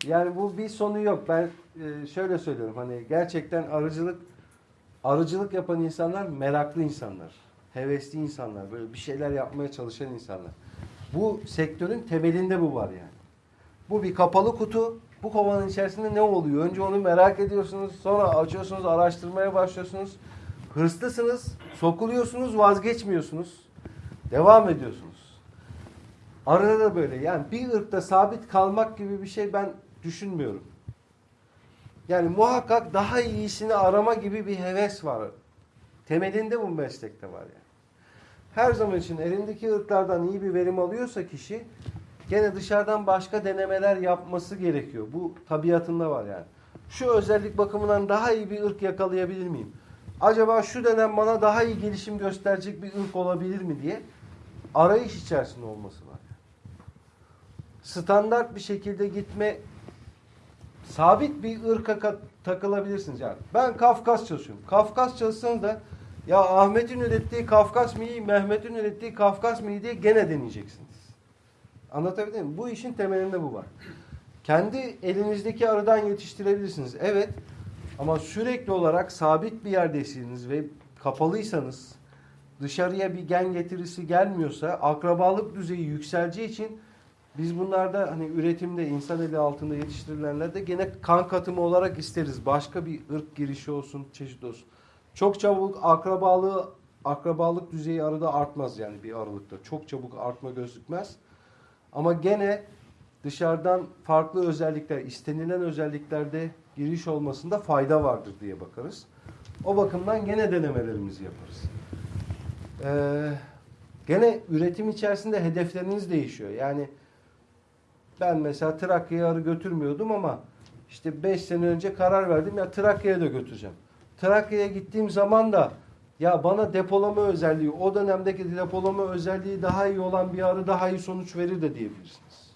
Yani bu bir sonu yok. Ben e, şöyle söylüyorum hani gerçekten arıcılık arıcılık yapan insanlar meraklı insanlar. hevesli insanlar, böyle bir şeyler yapmaya çalışan insanlar. Bu sektörün temelinde bu var yani. Bu bir kapalı kutu. Bu kovanın içerisinde ne oluyor? Önce onu merak ediyorsunuz. Sonra açıyorsunuz, araştırmaya başlıyorsunuz. Hırslısınız, sokuluyorsunuz, vazgeçmiyorsunuz. Devam ediyorsunuz. Arada da böyle. Yani bir ırkta sabit kalmak gibi bir şey ben düşünmüyorum. Yani muhakkak daha iyisini arama gibi bir heves var. Temelinde bu meslekte var yani. Her zaman için elindeki ırklardan iyi bir verim alıyorsa kişi gene dışarıdan başka denemeler yapması gerekiyor. Bu tabiatında var yani. Şu özellik bakımından daha iyi bir ırk yakalayabilir miyim? Acaba şu dönem bana daha iyi gelişim gösterecek bir ırk olabilir mi diye arayış içerisinde olması var. Standart bir şekilde gitme sabit bir ırka ka- takılabilirsiniz yani. Ben Kafkas çalışıyorum. Kafkas çalışsanız da ya Ahmet'in ürettiği Kafkas mı iyi, Mehmet'in ürettiği Kafkas mı iyi diye gene deneyeceksiniz. Anlatabildim mi? Bu işin temelinde bu var. Kendi elinizdeki arıdan yetiştirebilirsiniz. Evet. Ama sürekli olarak sabit bir yerdeyseniz ve kapalıysanız dışarıya bir gen getirisi gelmiyorsa akrabalık düzeyi yükseleceği için biz bunlarda hani üretimde insan eli altında yetiştirilenlerde gene kan katımı olarak isteriz. Başka bir ırk girişi olsun, çeşit olsun. Çok çabuk akrabalığı akrabalık düzeyi arada artmaz yani bir aralıkta. Çok çabuk artma gözükmez. Ama gene dışarıdan farklı özellikler, istenilen özelliklerde giriş olmasında fayda vardır diye bakarız. O bakımdan gene denemelerimizi yaparız. Ee, gene üretim içerisinde hedefleriniz değişiyor. Yani ben mesela Trakya'ya arı götürmüyordum ama işte 5 sene önce karar verdim ya Trakya'ya da götüreceğim. Trakya'ya gittiğim zaman da ya bana depolama özelliği, o dönemdeki depolama özelliği daha iyi olan bir arı daha iyi sonuç verir de diyebilirsiniz.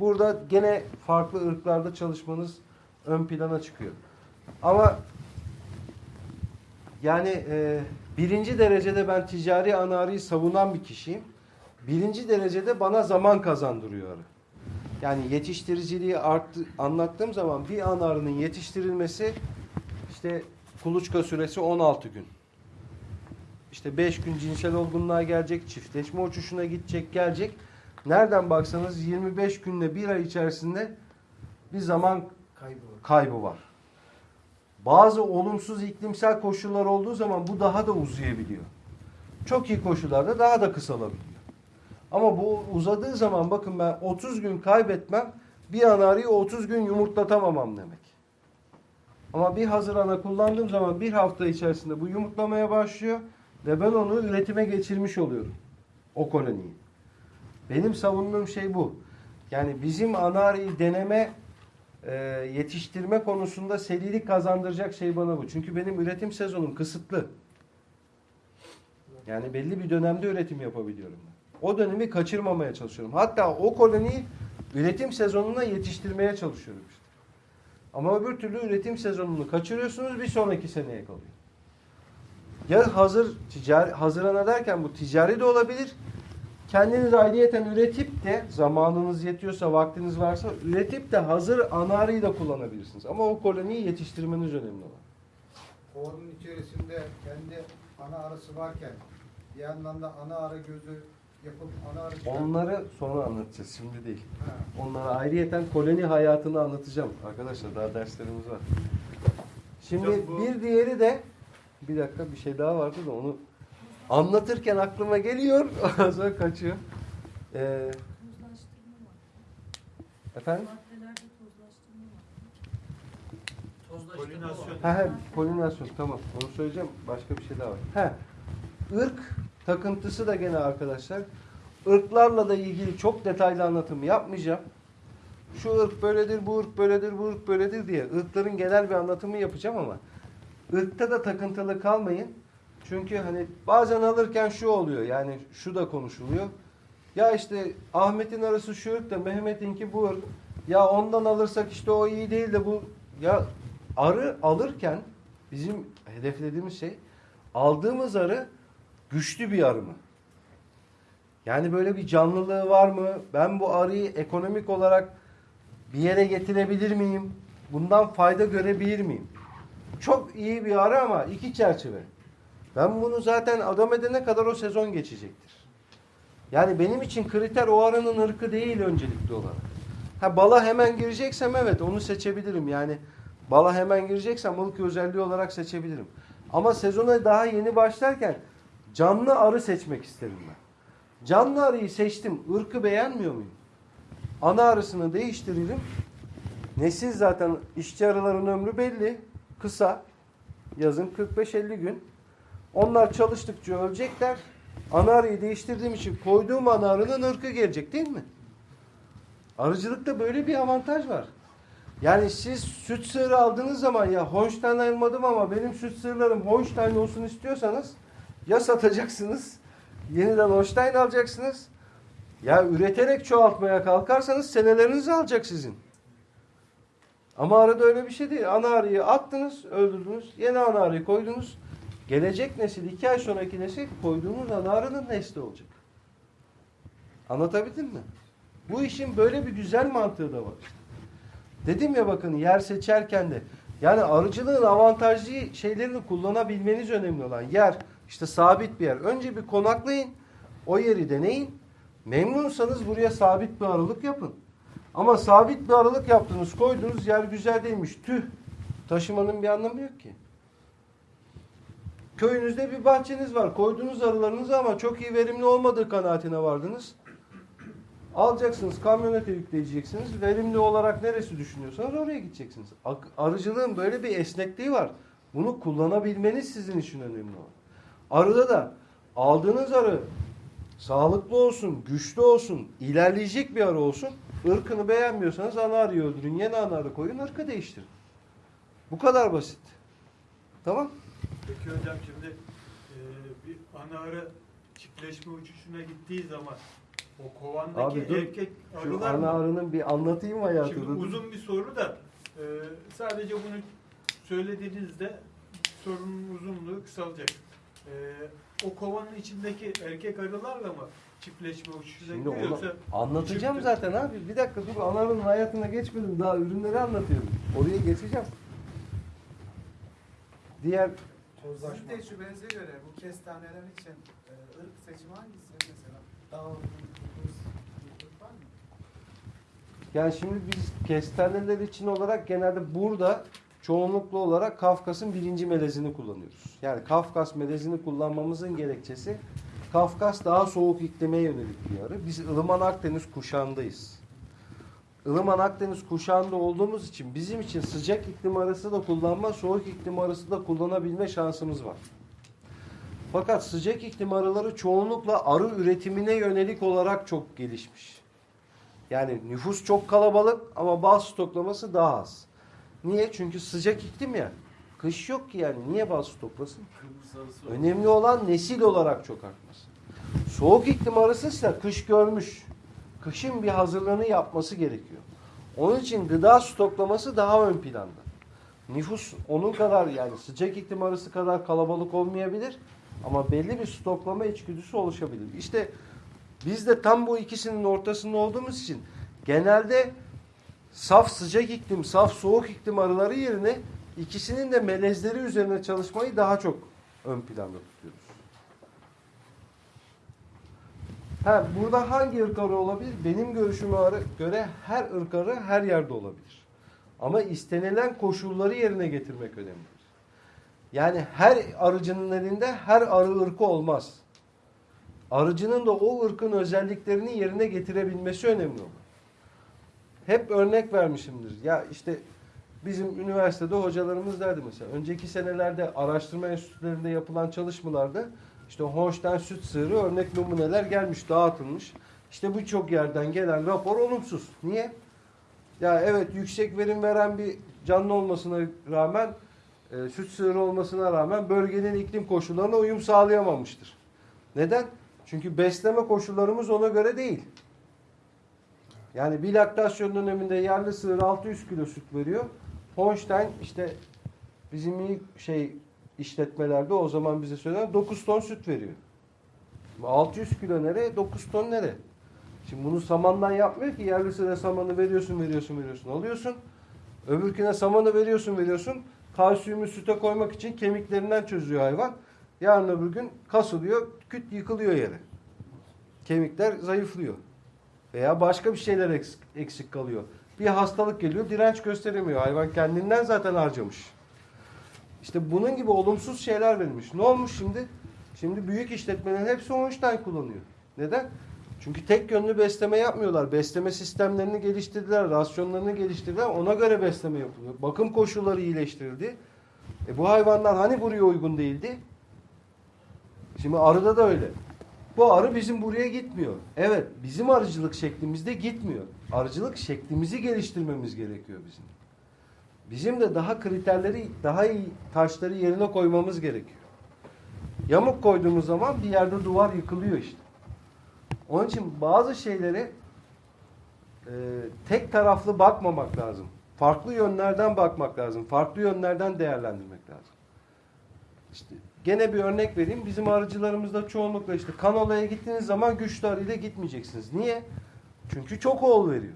Burada gene farklı ırklarda çalışmanız ön plana çıkıyor. Ama yani e, birinci derecede ben ticari ana arıyı savunan bir kişiyim. Birinci derecede bana zaman kazandırıyor arı. Yani yetiştiriciliği arttı, anlattığım zaman bir ana arının yetiştirilmesi işte kuluçka süresi 16 gün. İşte 5 gün cinsel olgunluğa gelecek, çiftleşme uçuşuna gidecek, gelecek. Nereden baksanız 25 günle bir ay içerisinde bir zaman Kaybı var. kaybı var. Bazı olumsuz iklimsel koşullar olduğu zaman bu daha da uzayabiliyor. Çok iyi koşullarda daha da kısalabiliyor. Ama bu uzadığı zaman bakın ben 30 gün kaybetmem bir anarıyı 30 gün yumurtlatamamam demek. Ama bir hazır ana kullandığım zaman bir hafta içerisinde bu yumurtlamaya başlıyor ve ben onu üretime geçirmiş oluyorum. O koloniyi. Benim savunduğum şey bu. Yani bizim anarıyı deneme e, yetiştirme konusunda serilik kazandıracak şey bana bu. Çünkü benim üretim sezonum kısıtlı. Yani belli bir dönemde üretim yapabiliyorum. O dönemi kaçırmamaya çalışıyorum. Hatta o koloniyi üretim sezonuna yetiştirmeye çalışıyorum işte. Ama öbür türlü üretim sezonunu kaçırıyorsunuz bir sonraki seneye kalıyor. Ya hazır ticari hazırlana derken bu ticari de olabilir. Kendiniz ayrıyeten üretip de zamanınız yetiyorsa, vaktiniz varsa üretip de hazır ana arıyı da kullanabilirsiniz. Ama o koloniyi yetiştirmeniz önemli olan. Kovanın içerisinde kendi ana arısı varken bir yandan da ana arı gözü yapıp ana arı Onları sonra anlatacağız, şimdi değil. Ha. Onlara ayrıyeten koloni hayatını anlatacağım. Arkadaşlar daha derslerimiz var. Şimdi Hocam bu- bir diğeri de bir dakika bir şey daha vardı da onu anlatırken aklıma geliyor. (laughs) Ondan sonra kaçıyor. Ee, efendim? Polinasyon. Ha, ha, polinasyon tamam. Onu söyleyeceğim. Başka bir şey daha var. Ha, ırk takıntısı da gene arkadaşlar. Irklarla da ilgili çok detaylı anlatım yapmayacağım. Şu ırk böyledir, bu ırk böyledir, bu ırk böyledir diye ırkların genel bir anlatımı yapacağım ama ırkta da takıntılı kalmayın. Çünkü hani bazen alırken şu oluyor yani şu da konuşuluyor. Ya işte Ahmet'in arası şu ırk da Mehmet'inki bu ırk. Ya ondan alırsak işte o iyi değil de bu ya arı alırken bizim hedeflediğimiz şey aldığımız arı güçlü bir arı mı? Yani böyle bir canlılığı var mı? Ben bu arıyı ekonomik olarak bir yere getirebilir miyim? Bundan fayda görebilir miyim? Çok iyi bir arı ama iki çerçeve. Ben bunu zaten adam edene kadar o sezon geçecektir. Yani benim için kriter o arının ırkı değil öncelikli olarak. Ha bala hemen gireceksem evet onu seçebilirim. Yani bala hemen gireceksem ılık özelliği olarak seçebilirim. Ama sezona daha yeni başlarken canlı arı seçmek isterim ben. Canlı arıyı seçtim. Irkı beğenmiyor muyum? Ana arısını değiştirelim. Nesil zaten işçi arıların ömrü belli. Kısa. Yazın 45-50 gün. Onlar çalıştıkça ölecekler. Ana değiştirdiğim için koyduğum ana arının ırkı gelecek değil mi? Arıcılıkta böyle bir avantaj var. Yani siz süt sığırı aldığınız zaman ya Holstein almadım ama benim süt sığırlarım Holstein olsun istiyorsanız ya satacaksınız yeniden Holstein alacaksınız ya üreterek çoğaltmaya kalkarsanız senelerinizi alacak sizin. Ama arada öyle bir şey değil. Ana arıyı attınız, öldürdünüz. Yeni ana arıyı koydunuz. Gelecek nesil, iki ay sonraki nesil koyduğunuz ana arının nesli olacak. Anlatabildim mi? Bu işin böyle bir güzel mantığı da var. Dedim ya bakın yer seçerken de yani arıcılığın avantajlı şeylerini kullanabilmeniz önemli olan yer işte sabit bir yer. Önce bir konaklayın. O yeri deneyin. Memnunsanız buraya sabit bir aralık yapın. Ama sabit bir aralık yaptınız, koydunuz yer güzel değilmiş. Tüh. Taşımanın bir anlamı yok ki. Köyünüzde bir bahçeniz var. Koydunuz arılarınızı ama çok iyi verimli olmadığı kanaatine vardınız. Alacaksınız, kamyonete yükleyeceksiniz. Verimli olarak neresi düşünüyorsanız oraya gideceksiniz. Arıcılığın böyle bir esnekliği var. Bunu kullanabilmeniz sizin için önemli olan. Arıda da aldığınız arı sağlıklı olsun, güçlü olsun, ilerleyecek bir arı olsun. Irkını beğenmiyorsanız ana arıyı öldürün, yeni ana arı koyun, ırkı değiştirin. Bu kadar basit. Tamam? Peki hocam şimdi e, bir ana arı çiftleşme uçuşuna gittiği zaman o kovandaki Abi dur, erkek Şu arılar ana arının bir anlatayım hayatını. Şimdi uzun bir soru da e, sadece bunu söylediğinizde sorunun uzunluğu kısalacak. E, o kovanın içindeki erkek arılarla mı çiftleşme uçuşuna Şimdi gidiyor onu yoksa anlatacağım çift- zaten abi. Bir dakika dur anarın hayatına geçmedim. Daha ürünleri anlatıyorum. Oraya geçeceğim. Diğer Tozlaşma. Sizin tecrübenize göre bu kestaneler için e, ırk seçimi hangisi mesela? Daha uygun, uygun bir ırk var mı? yani şimdi biz kestaneler için olarak genelde burada çoğunluklu olarak Kafkas'ın birinci melezini kullanıyoruz. Yani Kafkas melezini kullanmamızın gerekçesi Kafkas daha soğuk iklime yönelik bir arı. Biz ılıman Akdeniz kuşağındayız. ılıman Akdeniz kuşağında olduğumuz için bizim için sıcak iklim arası da kullanma, soğuk iklim arası da kullanabilme şansımız var. Fakat sıcak iklim arıları çoğunlukla arı üretimine yönelik olarak çok gelişmiş. Yani nüfus çok kalabalık ama bal stoklaması daha az. Niye? Çünkü sıcak iklim ya. Kış yok ki yani. Niye arısı var. Önemli olan nesil olarak çok artması. Soğuk iklim arasıysa kış görmüş. Kışın bir hazırlığını yapması gerekiyor. Onun için gıda stoklaması daha ön planda. Nüfus onun kadar yani sıcak iklim arası kadar kalabalık olmayabilir ama belli bir stoklama içgüdüsü oluşabilir. İşte biz de tam bu ikisinin ortasında olduğumuz için genelde saf sıcak iklim, saf soğuk iklim arıları yerine ikisinin de melezleri üzerine çalışmayı daha çok ön planda tutuyoruz. Ha, burada hangi ırk arı olabilir? Benim görüşüme göre her ırk arı her yerde olabilir. Ama istenilen koşulları yerine getirmek önemlidir. Yani her arıcının elinde her arı ırkı olmaz. Arıcının da o ırkın özelliklerini yerine getirebilmesi önemli olur. Hep örnek vermişimdir. Ya işte bizim üniversitede hocalarımız derdi mesela. Önceki senelerde araştırma enstitülerinde yapılan çalışmalarda işte Holstein süt sığırı örnek numuneler gelmiş, dağıtılmış. İşte birçok yerden gelen rapor olumsuz. Niye? Ya evet yüksek verim veren bir canlı olmasına rağmen e, süt sığırı olmasına rağmen bölgenin iklim koşullarına uyum sağlayamamıştır. Neden? Çünkü besleme koşullarımız ona göre değil. Yani bir laktasyon döneminde yerli sığır 600 kilo süt veriyor. Holstein işte bizim iyi şey işletmelerde o zaman bize söylenen 9 ton süt veriyor. 600 kilo nereye? 9 ton nereye? Şimdi bunu samandan yapmıyor ki yerli sığıra samanı veriyorsun, veriyorsun, veriyorsun, alıyorsun. Öbürküne samanı veriyorsun, veriyorsun. Kalsiyumu süte koymak için kemiklerinden çözüyor hayvan. Yarın öbür gün kasılıyor, küt yıkılıyor yere. Kemikler zayıflıyor. Veya başka bir şeyler eksik, eksik kalıyor. Bir hastalık geliyor, direnç gösteremiyor. Hayvan kendinden zaten harcamış. İşte bunun gibi olumsuz şeyler verilmiş. Ne olmuş şimdi? Şimdi büyük işletmelerin hepsi Holstein kullanıyor. Neden? Çünkü tek yönlü besleme yapmıyorlar. Besleme sistemlerini geliştirdiler, rasyonlarını geliştirdiler. Ona göre besleme yapılıyor. Bakım koşulları iyileştirildi. E bu hayvanlar hani buraya uygun değildi? Şimdi arıda da öyle. Bu arı bizim buraya gitmiyor. Evet, bizim arıcılık şeklimizde gitmiyor. Arıcılık şeklimizi geliştirmemiz gerekiyor bizim. Bizim de daha kriterleri, daha iyi taşları yerine koymamız gerekiyor. Yamuk koyduğumuz zaman bir yerde duvar yıkılıyor işte. Onun için bazı şeyleri e, tek taraflı bakmamak lazım. Farklı yönlerden bakmak lazım. Farklı yönlerden değerlendirmek lazım. İşte gene bir örnek vereyim. Bizim arıcılarımızda çoğunlukla işte kanolaya gittiğiniz zaman güçlü arıyla gitmeyeceksiniz. Niye? Çünkü çok oğul veriyor.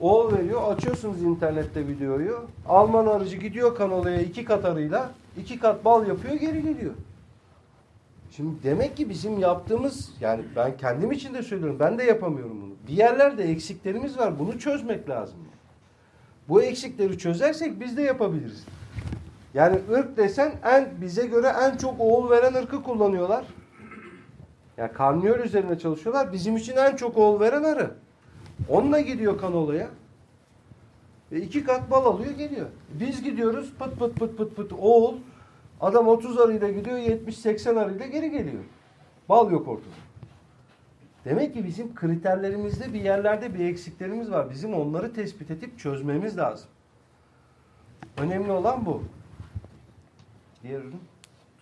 Oğul veriyor. Açıyorsunuz internette videoyu. Alman arıcı gidiyor kanolaya iki kat arıyla. iki kat bal yapıyor geri geliyor. Şimdi demek ki bizim yaptığımız yani ben kendim için de söylüyorum ben de yapamıyorum bunu. Bir yerlerde eksiklerimiz var. Bunu çözmek lazım. Bu eksikleri çözersek biz de yapabiliriz. Yani ırk desen en bize göre en çok oğul veren ırkı kullanıyorlar. Yani karniyol üzerine çalışıyorlar. Bizim için en çok oğul veren arı. Onunla gidiyor kanolaya. Ve iki kat bal alıyor geliyor. Biz gidiyoruz pıt pıt pıt pıt pıt oğul. Adam 30 arıyla gidiyor 70-80 arıyla geri geliyor. Bal yok ortada. Demek ki bizim kriterlerimizde bir yerlerde bir eksiklerimiz var. Bizim onları tespit edip çözmemiz lazım. Önemli olan bu. Diğer ürün.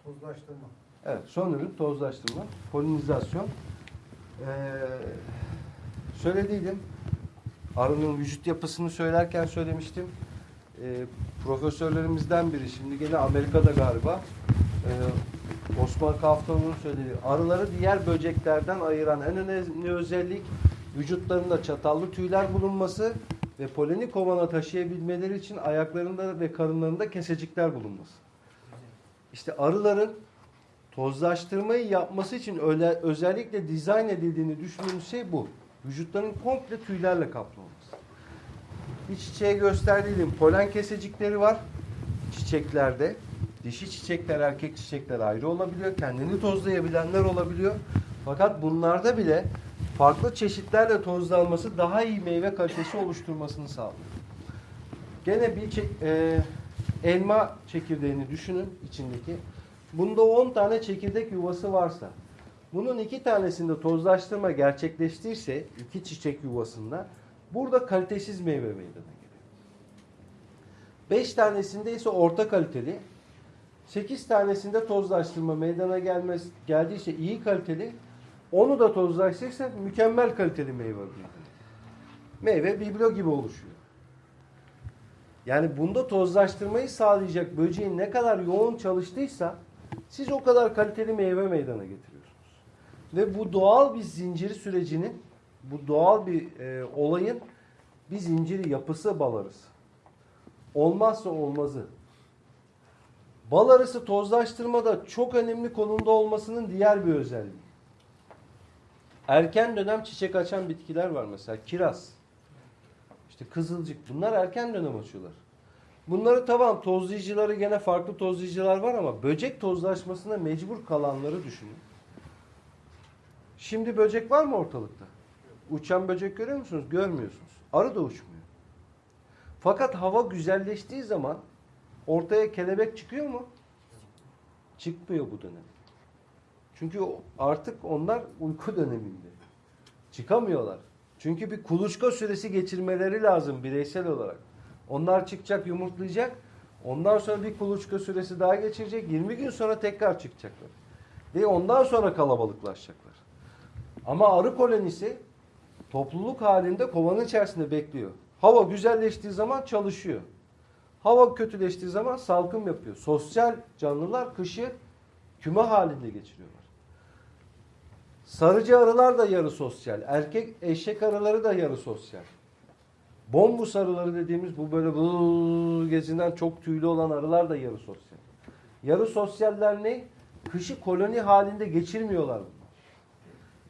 Tozlaştırma. Evet, son ürün tozlaştırma, polinizasyon. Ee, söylediydim. Arının vücut yapısını söylerken söylemiştim. Ee, profesörlerimizden biri, şimdi gene Amerika'da galiba, ee, Osman Kaftaoğlu'nun söylediği, arıları diğer böceklerden ayıran en önemli özellik vücutlarında çatallı tüyler bulunması ve poleni kovana taşıyabilmeleri için ayaklarında ve karınlarında kesecikler bulunması. İşte arıların tozlaştırmayı yapması için öyle, özellikle dizayn edildiğini düşündüğümüz şey bu. Vücutların komple tüylerle kaplı olması. Bir çiçeğe gösterdiğim polen kesecikleri var çiçeklerde. Dişi çiçekler, erkek çiçekler ayrı olabiliyor. Kendini tozlayabilenler olabiliyor. Fakat bunlarda bile farklı çeşitlerle tozlanması daha iyi meyve kalitesi oluşturmasını sağlıyor. Gene bir e, elma çekirdeğini düşünün içindeki. Bunda 10 tane çekirdek yuvası varsa bunun iki tanesinde tozlaştırma gerçekleştiyse iki çiçek yuvasında burada kalitesiz meyve meydana geliyor. 5 tanesinde ise orta kaliteli 8 tanesinde tozlaştırma meydana gelmez, geldiyse iyi kaliteli onu da tozlaştırırsa mükemmel kaliteli meyve meydana Meyve biblo gibi oluşuyor. Yani bunda tozlaştırmayı sağlayacak böceğin ne kadar yoğun çalıştıysa siz o kadar kaliteli meyve meydana getiriyorsunuz. Ve bu doğal bir zincir sürecinin, bu doğal bir e, olayın bir zinciri yapısı bal arısı. Olmazsa olmazı. Bal arısı tozlaştırmada çok önemli konumda olmasının diğer bir özelliği. Erken dönem çiçek açan bitkiler var mesela. Kiraz. İşte kızılcık. Bunlar erken dönem açıyorlar. Bunları tamam tozlayıcıları gene farklı tozlayıcılar var ama böcek tozlaşmasına mecbur kalanları düşünün. Şimdi böcek var mı ortalıkta? Uçan böcek görüyor musunuz? Görmüyorsunuz. Arı da uçmuyor. Fakat hava güzelleştiği zaman ortaya kelebek çıkıyor mu? Çıkmıyor bu dönem. Çünkü artık onlar uyku (laughs) döneminde. Çıkamıyorlar. Çünkü bir kuluçka süresi geçirmeleri lazım bireysel olarak. Onlar çıkacak, yumurtlayacak. Ondan sonra bir kuluçka süresi daha geçirecek. 20 gün sonra tekrar çıkacaklar. Ve ondan sonra kalabalıklaşacaklar. Ama arı kolonisi topluluk halinde kovanın içerisinde bekliyor. Hava güzelleştiği zaman çalışıyor. Hava kötüleştiği zaman salkım yapıyor. Sosyal canlılar kışı küme halinde geçiriyorlar. Sarıcı arılar da yarı sosyal. Erkek eşek arıları da yarı sosyal. Bombus arıları dediğimiz bu böyle bu gezinden çok tüylü olan arılar da yarı sosyal. Yarı sosyaller ne? Kışı koloni halinde geçirmiyorlar bunlar.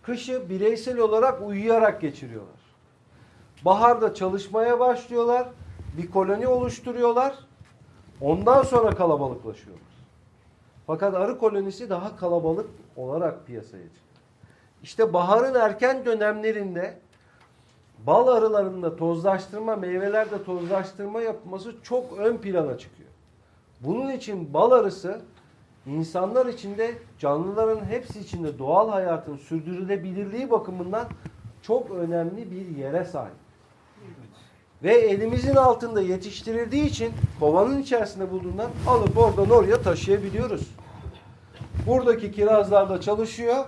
Kışı bireysel olarak uyuyarak geçiriyorlar. Baharda çalışmaya başlıyorlar. Bir koloni oluşturuyorlar. Ondan sonra kalabalıklaşıyorlar. Fakat arı kolonisi daha kalabalık olarak piyasaya çıkıyor. İşte baharın erken dönemlerinde bal arılarında tozlaştırma, meyvelerde tozlaştırma yapması çok ön plana çıkıyor. Bunun için bal arısı insanlar içinde, canlıların hepsi içinde doğal hayatın sürdürülebilirliği bakımından çok önemli bir yere sahip. Ve elimizin altında yetiştirildiği için kovanın içerisinde bulduğundan alıp oradan oraya taşıyabiliyoruz. Buradaki kirazlarda çalışıyor.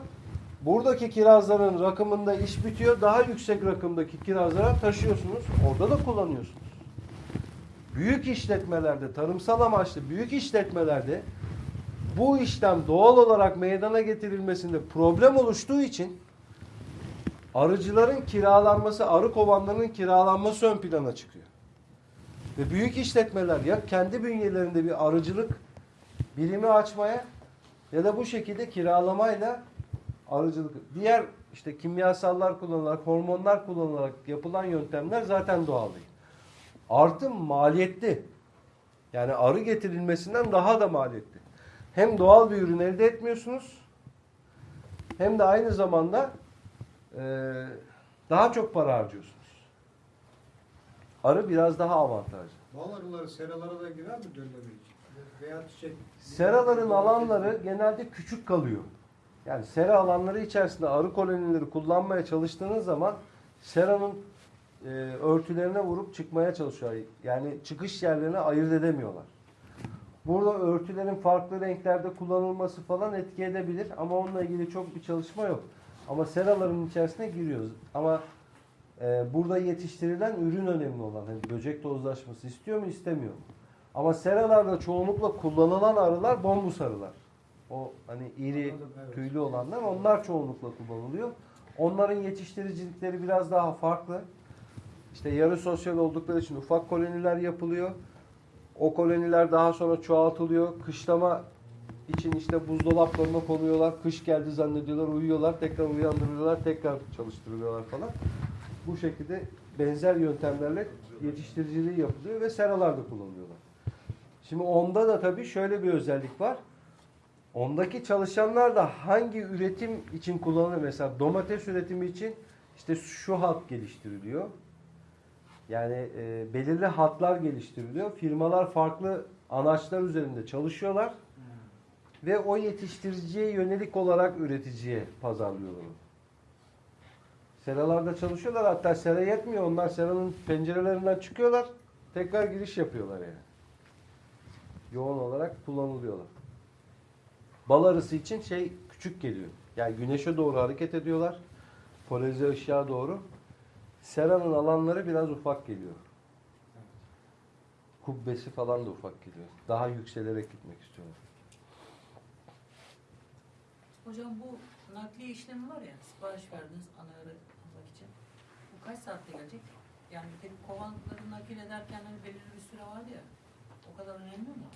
Buradaki kirazların rakımında iş bitiyor. Daha yüksek rakımdaki kirazlara taşıyorsunuz. Orada da kullanıyorsunuz. Büyük işletmelerde, tarımsal amaçlı büyük işletmelerde bu işlem doğal olarak meydana getirilmesinde problem oluştuğu için arıcıların kiralanması, arı kovanlarının kiralanması ön plana çıkıyor. Ve büyük işletmeler ya kendi bünyelerinde bir arıcılık birimi açmaya ya da bu şekilde kiralamayla arıcılık. Diğer işte kimyasallar kullanılarak, hormonlar kullanılarak yapılan yöntemler zaten doğal değil. Artı maliyetli. Yani arı getirilmesinden daha da maliyetli. Hem doğal bir ürün elde etmiyorsunuz hem de aynı zamanda eee, daha çok para harcıyorsunuz. Arı biraz daha avantajlı. Bal arıları seralara da girer mi dönleme için? Veya çiçek. Seraların alanları genelde küçük kalıyor. Yani sera alanları içerisinde arı kolonileri kullanmaya çalıştığınız zaman seranın e, örtülerine vurup çıkmaya çalışıyor. Yani çıkış yerlerini ayırt edemiyorlar. Burada örtülerin farklı renklerde kullanılması falan etki edebilir ama onunla ilgili çok bir çalışma yok. Ama seraların içerisine giriyoruz. Ama e, burada yetiştirilen ürün önemli olan. Hani böcek tozlaşması istiyor mu istemiyor mu? Ama seralarda çoğunlukla kullanılan arılar bombus arılar. O hani iri Anladım, evet. tüylü olanlar onlar çoğunlukla kullanılıyor. Onların yetiştiricilikleri biraz daha farklı. İşte yarı sosyal oldukları için ufak koloniler yapılıyor. O koloniler daha sonra çoğaltılıyor. Kışlama için işte buzdolaplarına konuyorlar. Kış geldi zannediyorlar, uyuyorlar. Tekrar uyandırıyorlar, tekrar çalıştırılıyorlar falan. Bu şekilde benzer yöntemlerle yetiştiriciliği yapılıyor ve seralarda kullanılıyorlar. Şimdi onda da tabii şöyle bir özellik var. Ondaki çalışanlar da hangi üretim için kullanılıyor? Mesela domates üretimi için işte şu hat geliştiriliyor. Yani e, belirli hatlar geliştiriliyor. Firmalar farklı anaçlar üzerinde çalışıyorlar. Ve o yetiştiriciye yönelik olarak üreticiye pazarlıyorlar. Seralarda çalışıyorlar. Hatta sera yetmiyor. Onlar seranın pencerelerinden çıkıyorlar. Tekrar giriş yapıyorlar yani. Yoğun olarak kullanılıyorlar. Bal arısı için şey küçük geliyor. Yani güneşe doğru hareket ediyorlar. Polarize ışığa doğru. Seranın alanları biraz ufak geliyor. Kubbesi falan da ufak geliyor. Daha yükselerek gitmek istiyorlar. Hocam bu nakliye işlemi var ya, sipariş verdiniz anaları almak için. Bu kaç saatte gelecek? Yani bir kovanları nakil ederken hani belirli bir süre var ya, o kadar önemli mi?